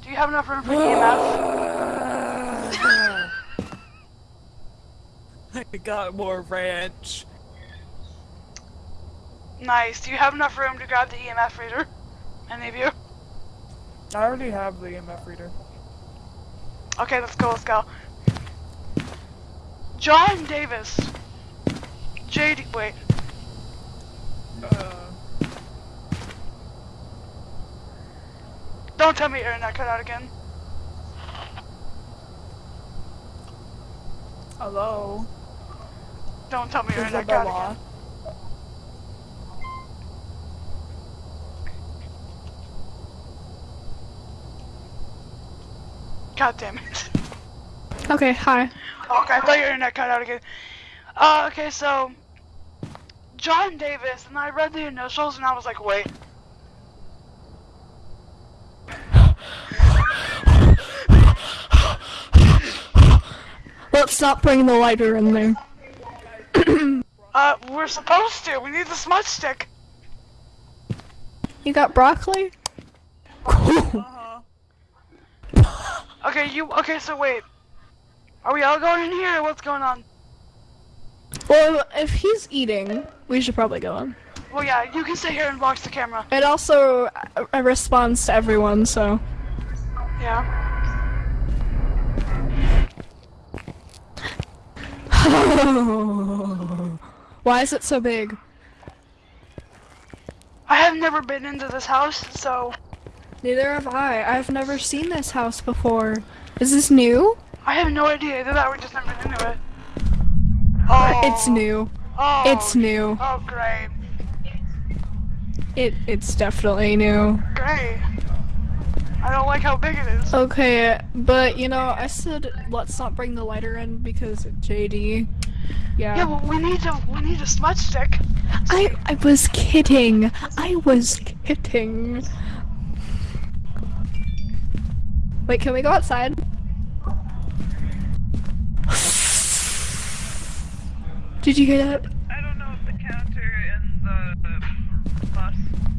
Do you have enough room for an EMF? I got more ranch. Nice. Do you have enough room to grab the EMF reader? Any of you? I already have the EMF reader. Okay, let's go, let's go. John Davis. JD, wait. Uh, Don't tell me your internet cut out again. hello? Don't tell me your internet cut out again. God damn it. Okay, hi. Okay, I thought your internet cut out again. Uh, okay, so John Davis, and I read the initials, and I was like, wait. Let's not bring the lighter in there. Uh, we're supposed to. We need the smudge stick. You got broccoli? Uh-huh. Okay, you. Okay, so wait. Are we all going in here? Or what's going on? Well, if he's eating, we should probably go in. Well, yeah, you can sit here and watch the camera. It also uh, uh, responds to everyone, so. Yeah. Why is it so big? I have never been into this house, so Neither have I. I've never seen this house before. Is this new? I have no idea. Either that we just never been into it. Oh. It's new. Oh. It's new. Oh, great. It it's definitely new. Great. I don't like how big it is. Okay, but you know, I said let's not bring the lighter in because JD. Yeah. Yeah, well, we need to. We need a smudge stick. I I was kidding. I was kidding. Wait, can we go outside? Did you hear that? I don't know what the counter in the bus,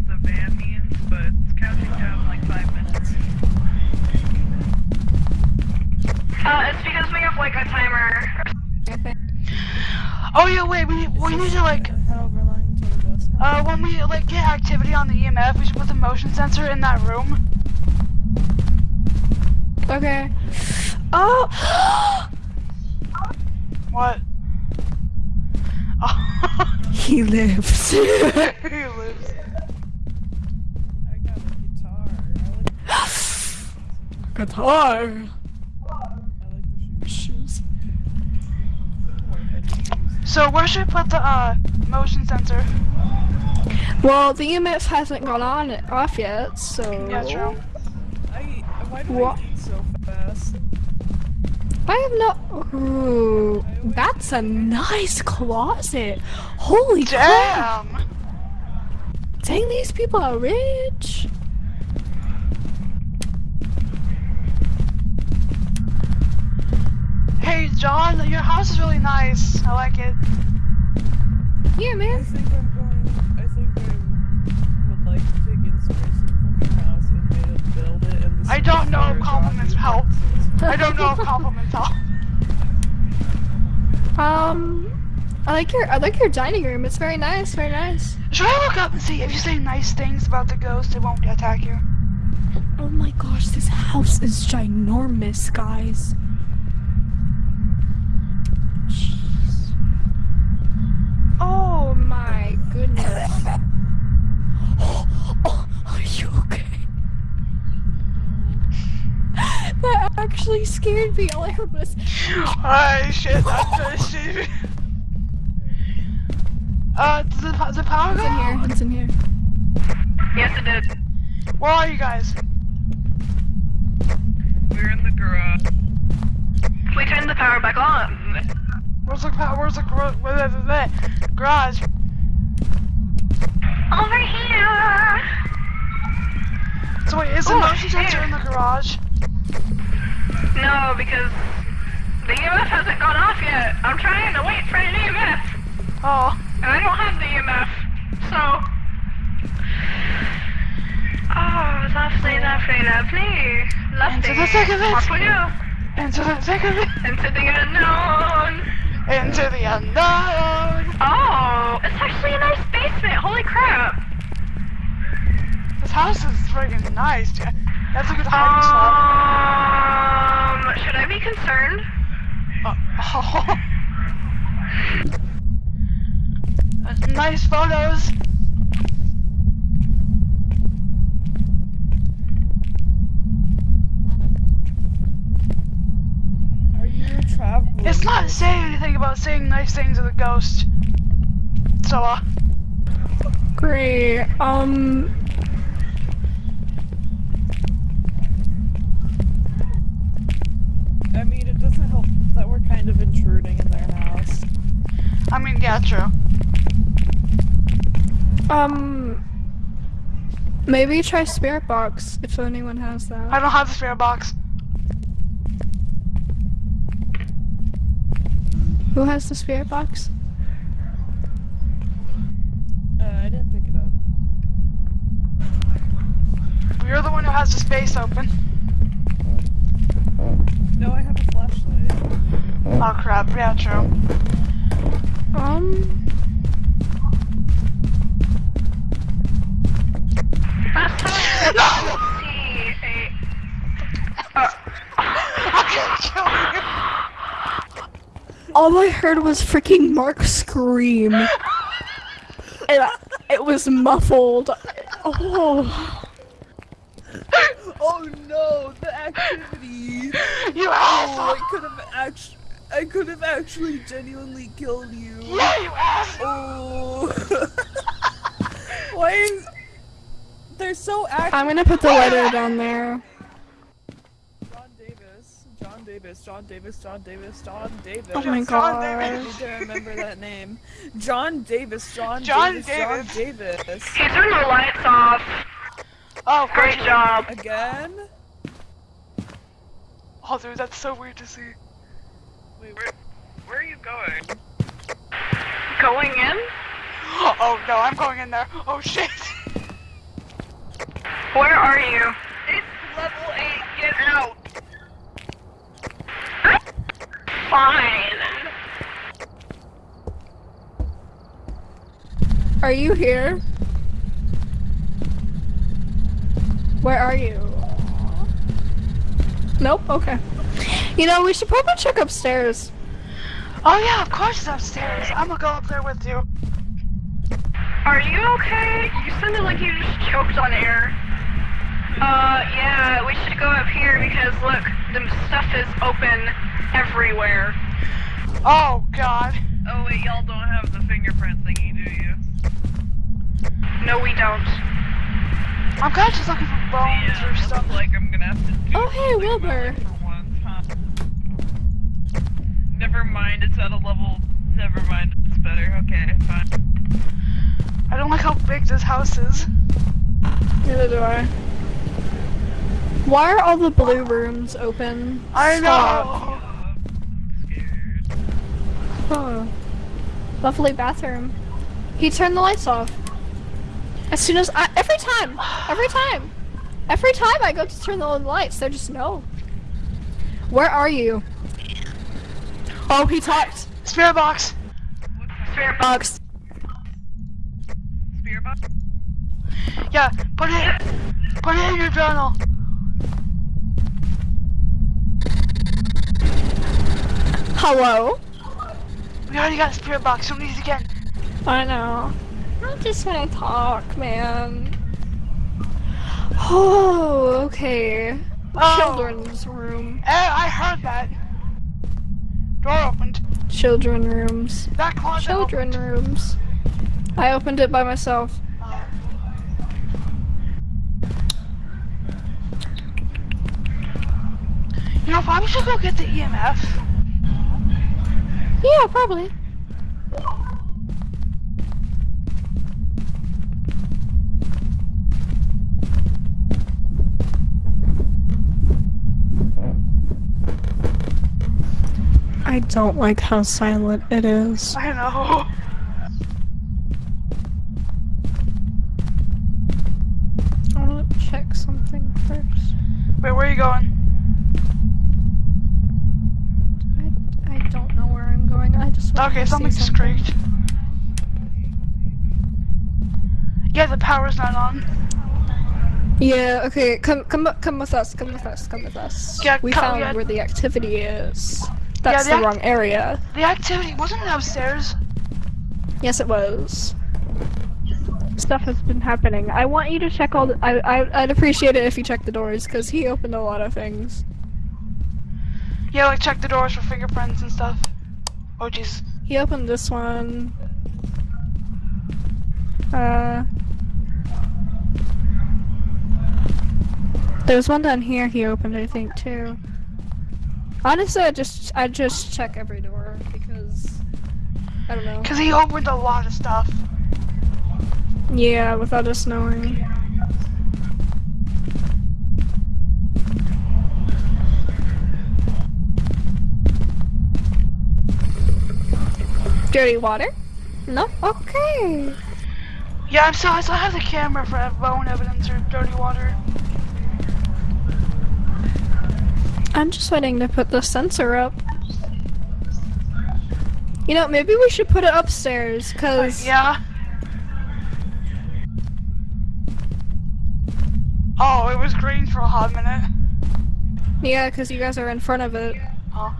the van means, but it's counting down like five minutes. Uh, it's because we have like a timer. Oh yeah, wait. We need, we need to like. However long until the desk. Uh, when we like get activity on the EMF, we should put the motion sensor in that room. Okay. Oh, What? Oh. he lives. he lives. I got a guitar. I like, Guitar. I like the shoes. Shoes. More heavy shoes. So where should we put the uh motion sensor? Well, the EMF hasn't gone on off yet, so. Yeah, true. I, why do What? I eat so fast? I have no. Ooh, that's a nice closet. Holy crap! Damn. Dang, these people are rich. John, your house is really nice. I like it. Yeah, man. I man. think I'm going. I think I would like to take inspiration from your house and maybe build it. In the I don't know if compliments help. I don't know if compliments help. Um, I like your I like your dining room. It's very nice, very nice. Should I look up and see if you say nice things about the ghost, it won't attack you? Oh my gosh, this house is ginormous, guys. Jeez. Oh my goodness. Oh, are you okay? That actually scared me. All I heard was. Alright, shit, that's just shit. Uh, the, the power It's go in here. out? It's in here. Yes, it did. Where are you guys? We're in the garage. We turned the power back on. Where's the power? where's the gar- where- where- where- where- garage? Over here. So wait, is the Oh, motion sensor in the garage? No, because the EMF hasn't gone off yet. I'm trying to wait for an EMF, Oh, and I don't have the EMF, so. Oh, lovely, lovely, lovely. Lovely. Into the thick of it. Off we go. into the thick of it, Into the unknown. into the unknown. Oh, it's actually a nice basement. Holy crap. This house is friggin' nice. That's a good hiding spot. Um, should I be concerned? Uh, oh. nice photos. Are you traveling? It's not saying anything about saying nice things to the ghost. So, uh, Great. Um. I mean, it doesn't help that we're kind of intruding in their house. I mean, yeah, true. Um. Maybe try Spirit Box if anyone has that. I don't have the spirit box. Who has the Spirit Box? Uh, I didn't pick it up. You're the one who has the space open. No, I have a flashlight. Oh crap, yeah, true. Um. Last time I see a. I can't kill you. All I heard was freaking Mark scream. and I- it was muffled. Oh. Oh no, the activity! You Oh, asshole. I could have actually, I could have actually genuinely killed you. Yeah, you asshole. Oh. Why is? They're so active. I'm gonna put the letter down there. John Davis, John Davis, John Davis, John Davis, John Davis. Oh my god. I need to remember that name. John Davis, John, John Davis, Davis. John Davis. he turned the lights off. Oh, Great job. Again? Oh, dude, that's so weird to see. Wait, where, where are you going? Going in? Oh no, I'm going in there. Oh shit. Where are you? It's level 8, get out! Fine. Are you here? Where are you? Nope, okay. You know, we should probably check upstairs. Oh yeah, of course it's upstairs. I'm gonna go up there with you. Are you okay? You sounded like you just choked on air. Uh, yeah, we should go up here because look, the stuff is open everywhere. Oh god. Oh wait, y'all don't have the fingerprint thingy, do you? No, we don't. I'm kinda just looking for bones Yeah, or stuff. like I'm gonna have to do Oh, hey, Wilbur. once, huh? Never mind, it's at a level. Never mind, it's better. Okay, fine. I don't like how big this house is. Neither do I. Why are all the blue rooms open? I Stop. know. Scared. Oh. Lovely bathroom. He turned the lights off. As soon as I, every time, every time, every time I go to turn on the lights, they're just no. Where are you? Oh, he talked. Spirit box. What's? Spirit box. Spirit box? Yeah, put it put it in your journal. Hello? We already got a spirit box, don't need it again. I know. I just want to talk, man. Oh, okay. Oh. Children's room. Eh, I heard that. Door opened. Children rooms. That closet Children opened. rooms. I opened it by myself. Oh. You know, if I should go get the EMF. Yeah, probably. I don't like how silent it is. I know. I want to check something first. Wait, where are you going? I, I don't know where I'm going. I just want Okay, to something see just something. creaked. Yeah, the power's not on. Yeah. Okay. Come, come, come with us. Come with us. Come with us. Yeah, we come- found yeah. where the activity is. That's the the wrong area. The activity wasn't it upstairs. Yes, it was. Stuff has been happening. I want you to check all the. I, I, I'd appreciate it if you check the doors, because he opened a lot of things. Yeah, like check the doors for fingerprints and stuff. Oh jeez. He opened this one. Uh. There's one down here he opened, I think, too. Honestly, I just I just check every door because I don't know. Cause he opened a lot of stuff. Yeah, without us knowing. Dirty water? No? Okay. Yeah, I'm still I still have the camera for bone evidence or dirty water. I'm just waiting to put the sensor up. You know, maybe we should put it upstairs, cause uh, Yeah. Oh, it was green for a hot minute. yeah, cause you guys are in front of it. Oh.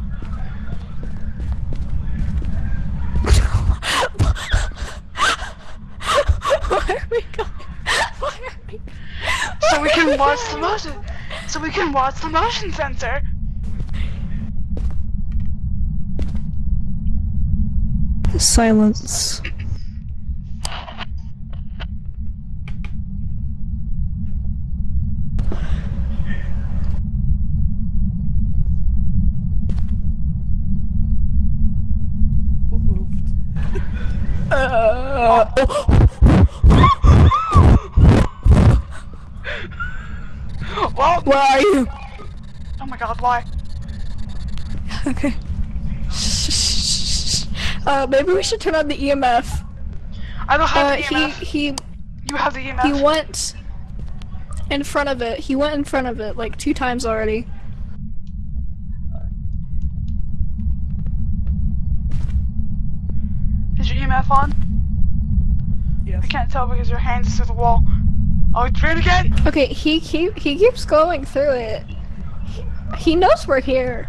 Why are we going? Why are we? So we can watch the motion. So we can watch the motion sensor. Silence. Uh, Well, where are you? oh my god, why? Okay. Uh, maybe we should turn on the EMF. I don't have Uh, the EMF. he you have the E EMF. he went in front of it. He went in front of it like two times already. Is your EMF on? Yes. I can't tell because your hand is through the wall. Oh, it's green again. Okay, he he he keeps going through it. He, he knows we're here.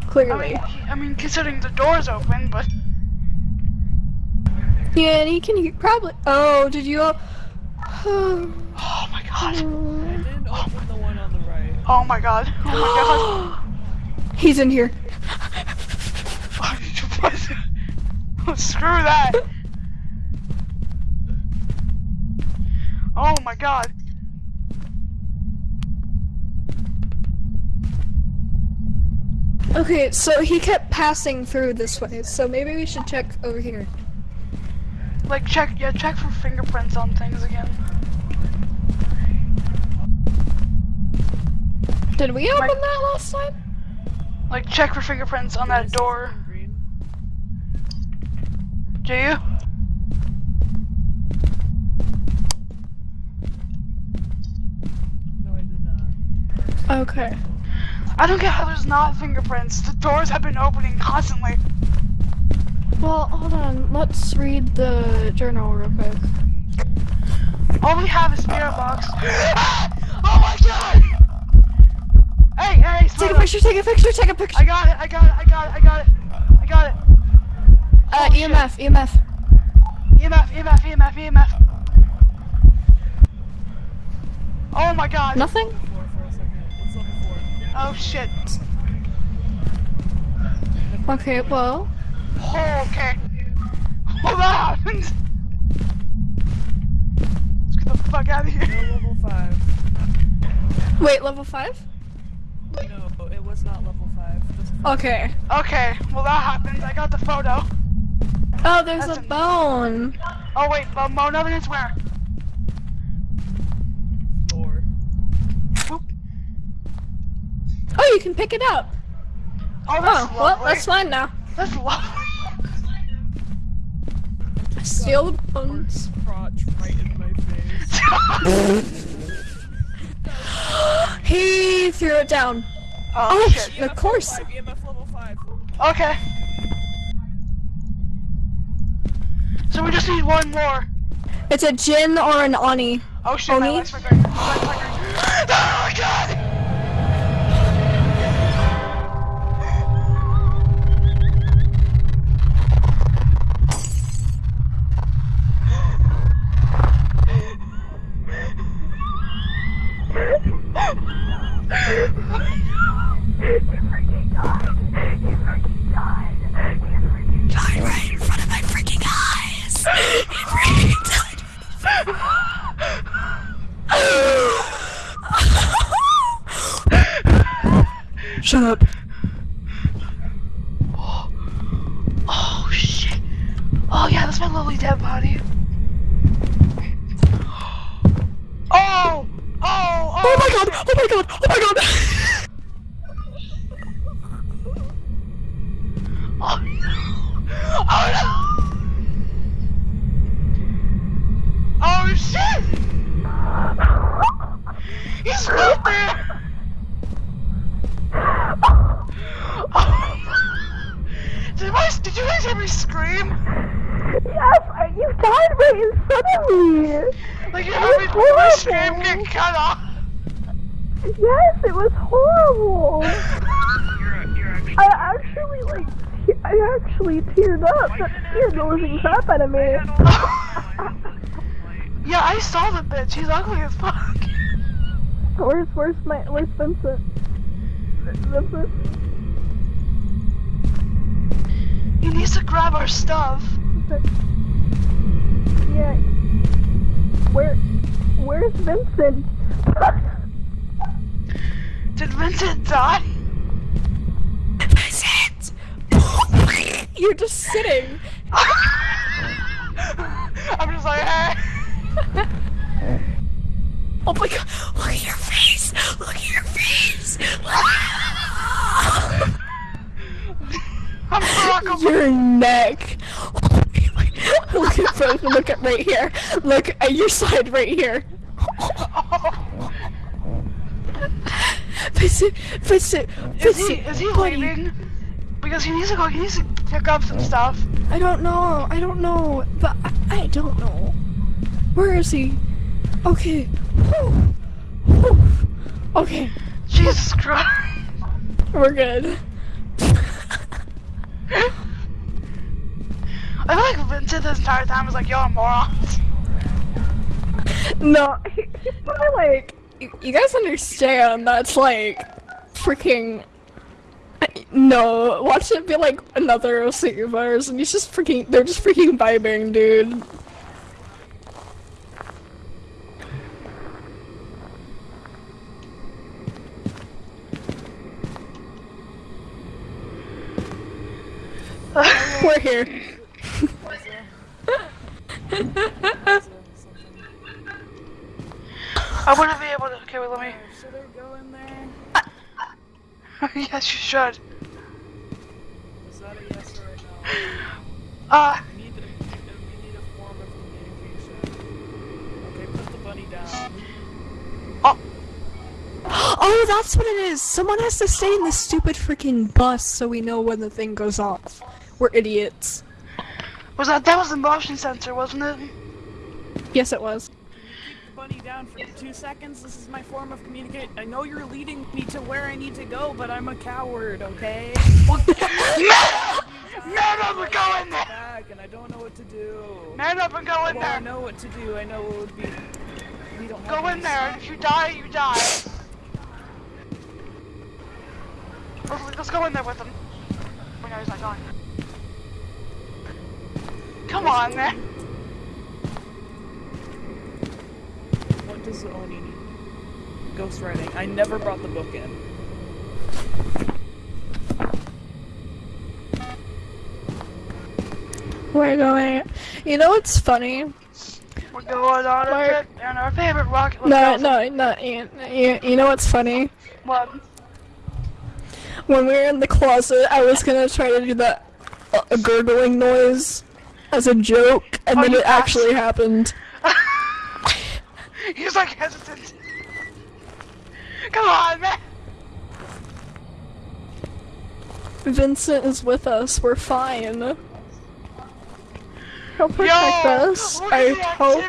I Clearly. mean, he- I mean, considering the door's open, but Yeah, and he can he probably. Oh, did you? Oh, oh my god. I didn't open the one on the right. Oh my god. Oh my god He's in here. Oh, my Screw that. Oh my god. Okay, so he kept passing through this way. So maybe we should check over here. Like check, yeah, check for fingerprints on things again. Did we open Like- that last time? Like check for fingerprints on that door. Do you? No, I did not. Okay. I don't get how there's not fingerprints. The doors have been opening constantly. Well, hold on. Let's read the journal real quick. All we have is spirit box. oh my god! Hey, hey, Take a picture. Take a picture. Take a picture. I got it, I got it, I got it, I got it. I got it. Uh, oh, shit. EMF. EMF. EMF, EMF, EMF, EMF. Oh my god. Nothing. Four for a second. What's level four? Oh shit. Okay. Well. Oh, okay. What happened? Let's get the fuck out of No here. level five. Wait. Level five. No, it was not level 5. Okay. Okay, well that happened. I got the photo. Oh, there's That's a a- bone. Oh wait, but Mo evidence where? floor. Oop. Oh, you can pick it up. Oh, that's Oh, well, lovely. that's fine now. That's lovely. Steal the bones. Crotch right in my face. He threw it down. oh, Oh, shit. of course. 5, EMF level 5. Okay. So we just need one more. It's a Jinn or an Oni. Oh shit, my Oni? legs flickering. My legs flickering. Oh my god! Shut up. Oh shit. Oh yeah, that's my lovely dead body. Oh! Oh! Oh! Oh my god! Oh my god! Oh my god! Oh no! Oh no! Oh shit! He's right there! Oh. Did, my, did you guys hear me scream? Yes, I- you died right in front of me. Like you me, my scream get cut off? Yes, it was horrible. You're, you're actually. I actually like, te- I actually teared up. That the living crap out of me. Yeah, I saw the bitch. He's ugly as fuck. Where's where's my where's Vincent? Vincent? He needs to grab our stuff. Yeah. Where where's Vincent? Did Vincent die? Vincent! You're just sitting. I'm just like, hey. Oh my god! Look at your face! Look at your face! I'm Barack Obama. your neck! Look at both. Look at right here. Look at your side right here. Vincent, Vincent, Is he, is he buddy. leaving? Because he needs to go, he needs to pick up some stuff. I don't know. I don't know. But I, I don't know. Where is he? Okay. Whew. Whew. Okay. Jesus Christ. We're good. I feel like Vincent this entire time was like, y'all morons. No, he, he's probably like. You, you guys understand that's like freaking. No, watch it be like another OC of ours, and he's just freaking. They're just freaking vibing, dude. We're here. I wouldn't be able to. Okay, wait, let me. Should I go in there? yes, you should. Is that a yes or a no? Uh, We need, a, we need a form of communication. Okay, put the bunny down. Oh, that's what it is. Someone has to stay in this stupid freaking bus so we know when the thing goes off. We're idiots. Was that that was the motion sensor, wasn't it? Yes, it was. Keep bunny down for two seconds. This is my form of communicate. I know you're leading me to where I need to go, but I'm a coward, okay? Man up and go in there. Back, and I don't know what to do. Man up and go in Well, I know what to do. I know what would be. We don't Go in there. and If you die, you die. Let's, let's go in there with him. Oh no, he's not going. Come on, man. What does the Oni need? Ghostwriting. I never brought the book in. We're going. You know what's funny? We're going on a Mark. trip in our favorite rocket. No, no, no. You, you, you know what's funny? What? When we were in the closet, I was gonna try to do that uh, gurgling noise as a joke, and Oh, then it actually happened. He's like hesitant. Come on, man. Vincent is with us. We're fine. He'll protect Yo, us. I hope.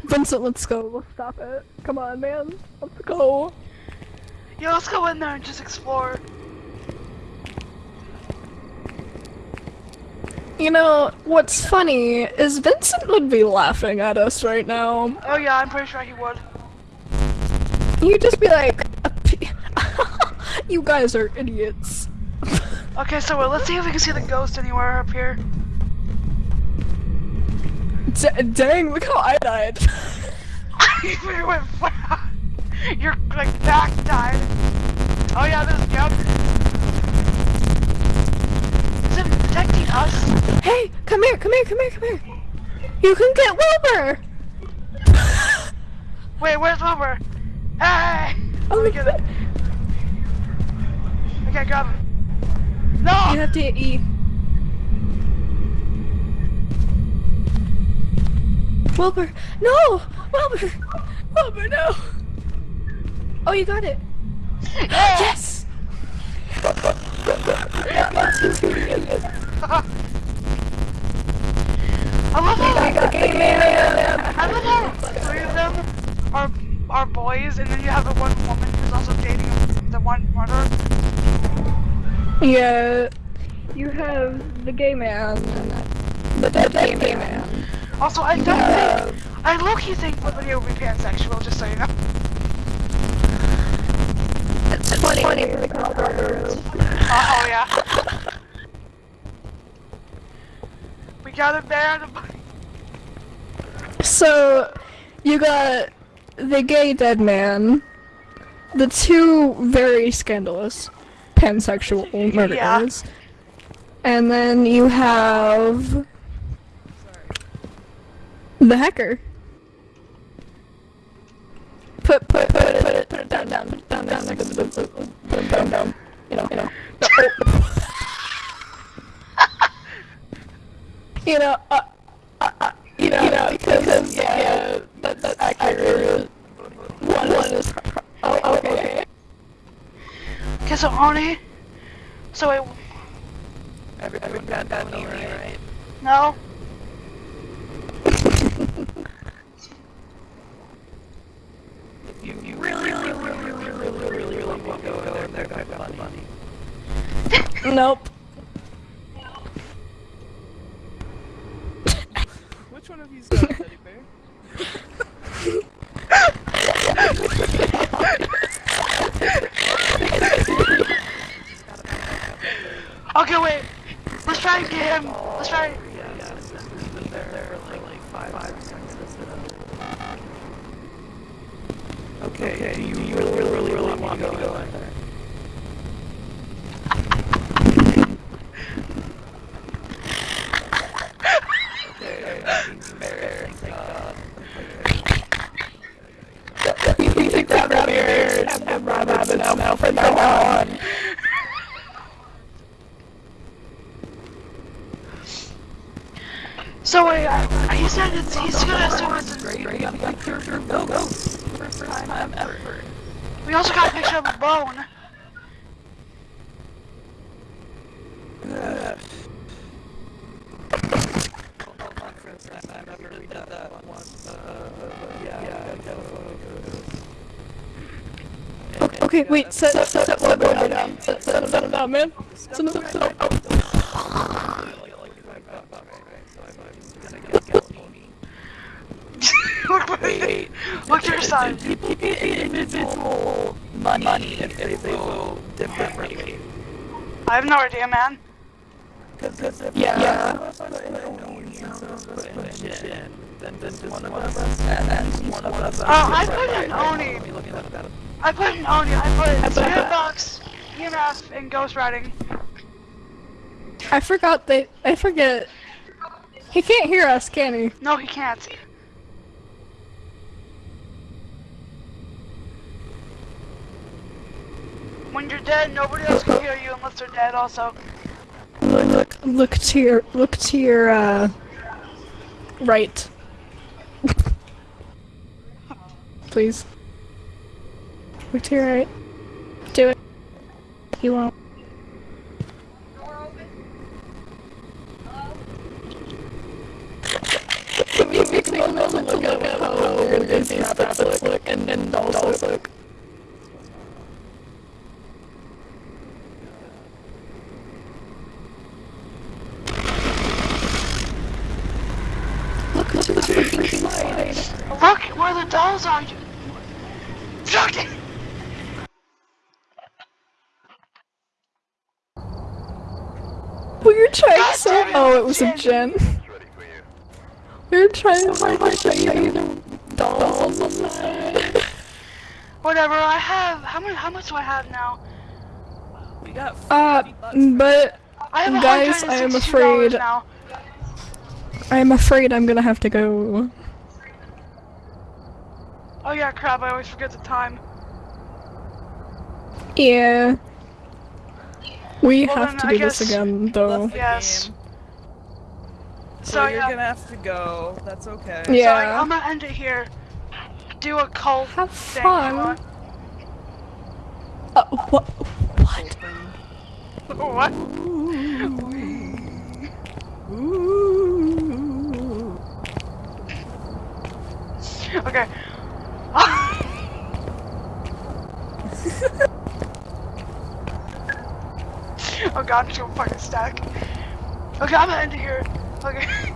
Vincent, let's go. Let's stop it. Come on, man. Let's go. Yo, let's go in there and just explore. You know, what's funny is Vincent would be laughing at us right now. Oh yeah, I'm pretty sure he would. You'd just be like, you guys are idiots. Okay, so uh, let's see if we can see the ghost anywhere up here. D- dang, look how I died. you went flat. Your like back died. Oh yeah, this. Is it protecting us? hey, come here, come here, come here, come here. You can get Wilbur. Wait, where's Wilbur? Hey! Oh, Let me get it. I can't grab him. No! You have to hit E. Wilbur, no! Wilbur! Wilbur, no! Oh, you got it. yes! I love how I love how three of them are are boys, and then you have the one woman who's also dating the one murderer. Yeah. You have the gay man. The dead gay man. Also, I don't think I low key think the video would be pansexual. Just so you know. It's funny. Uh, oh yeah. we got a band. So, you got the gay dead man, the two very scandalous pansexual murderers, and then you have the hacker. Put put put down, down, down, down, down, down, down, down, down, down, you know, you know. you know, uh, uh, you know, you know, because, yeah, yeah that, that's accurate. One, one is, oh, oh, okay, okay. Okay, so Arnie, so I... down, down, down, though, right? No? You, you really, really, really, really, really, really, really want to go over there, there, got money. Nope. Which one of you's got a teddy bear? Okay, wait. Let's try and get him. Let's try. Okay, do you really, really, really, really want to go in there? You think that rabbit and have rabbits now from now on? So uh, he said it's he's gonna assume it's. We also got a picture of a bone. Okay, wait, set, set, set, set, set, set, down, set, set, set, down, man. Set, set, set, set, oh. Look, look to your side. money if they go differently. I have no idea, man. Yeah. yeah. Then, then one of us, and then one of us. Oh, I put in Oni. I put no, I put spirit box, EMF, and ghost writing. I forgot that. I forget. He can't hear us, can he? No, he can't. When you're dead, nobody else can hear you unless they're dead. Also, Look, look to your, look to your, uh, right. Please. Look to your right. Do it. You won't. and also look. Look to the freaking side. look where the dolls are. You. Fucking. We were trying God so. damn it, Oh, it was a Jen. gen. It's ready for you. We were trying to find the dolls on the. Whatever. I have. How many? How much do I have now? We got Uh, but I have Guys, I am afraid- now. I'm afraid I'm gonna have to go. Oh yeah, crap! I always forget the time. Yeah. We Well, have then to I do this again, though. Left the Yes. Game. So, So you're yeah. gonna have to go. That's okay. So I, Yeah. I'm gonna end it here. Do a cult Have thing. fun. Uh, what? What? What? Okay. oh god, I'm just gonna fucking stack. Okay, I'm gonna end it here. Okay.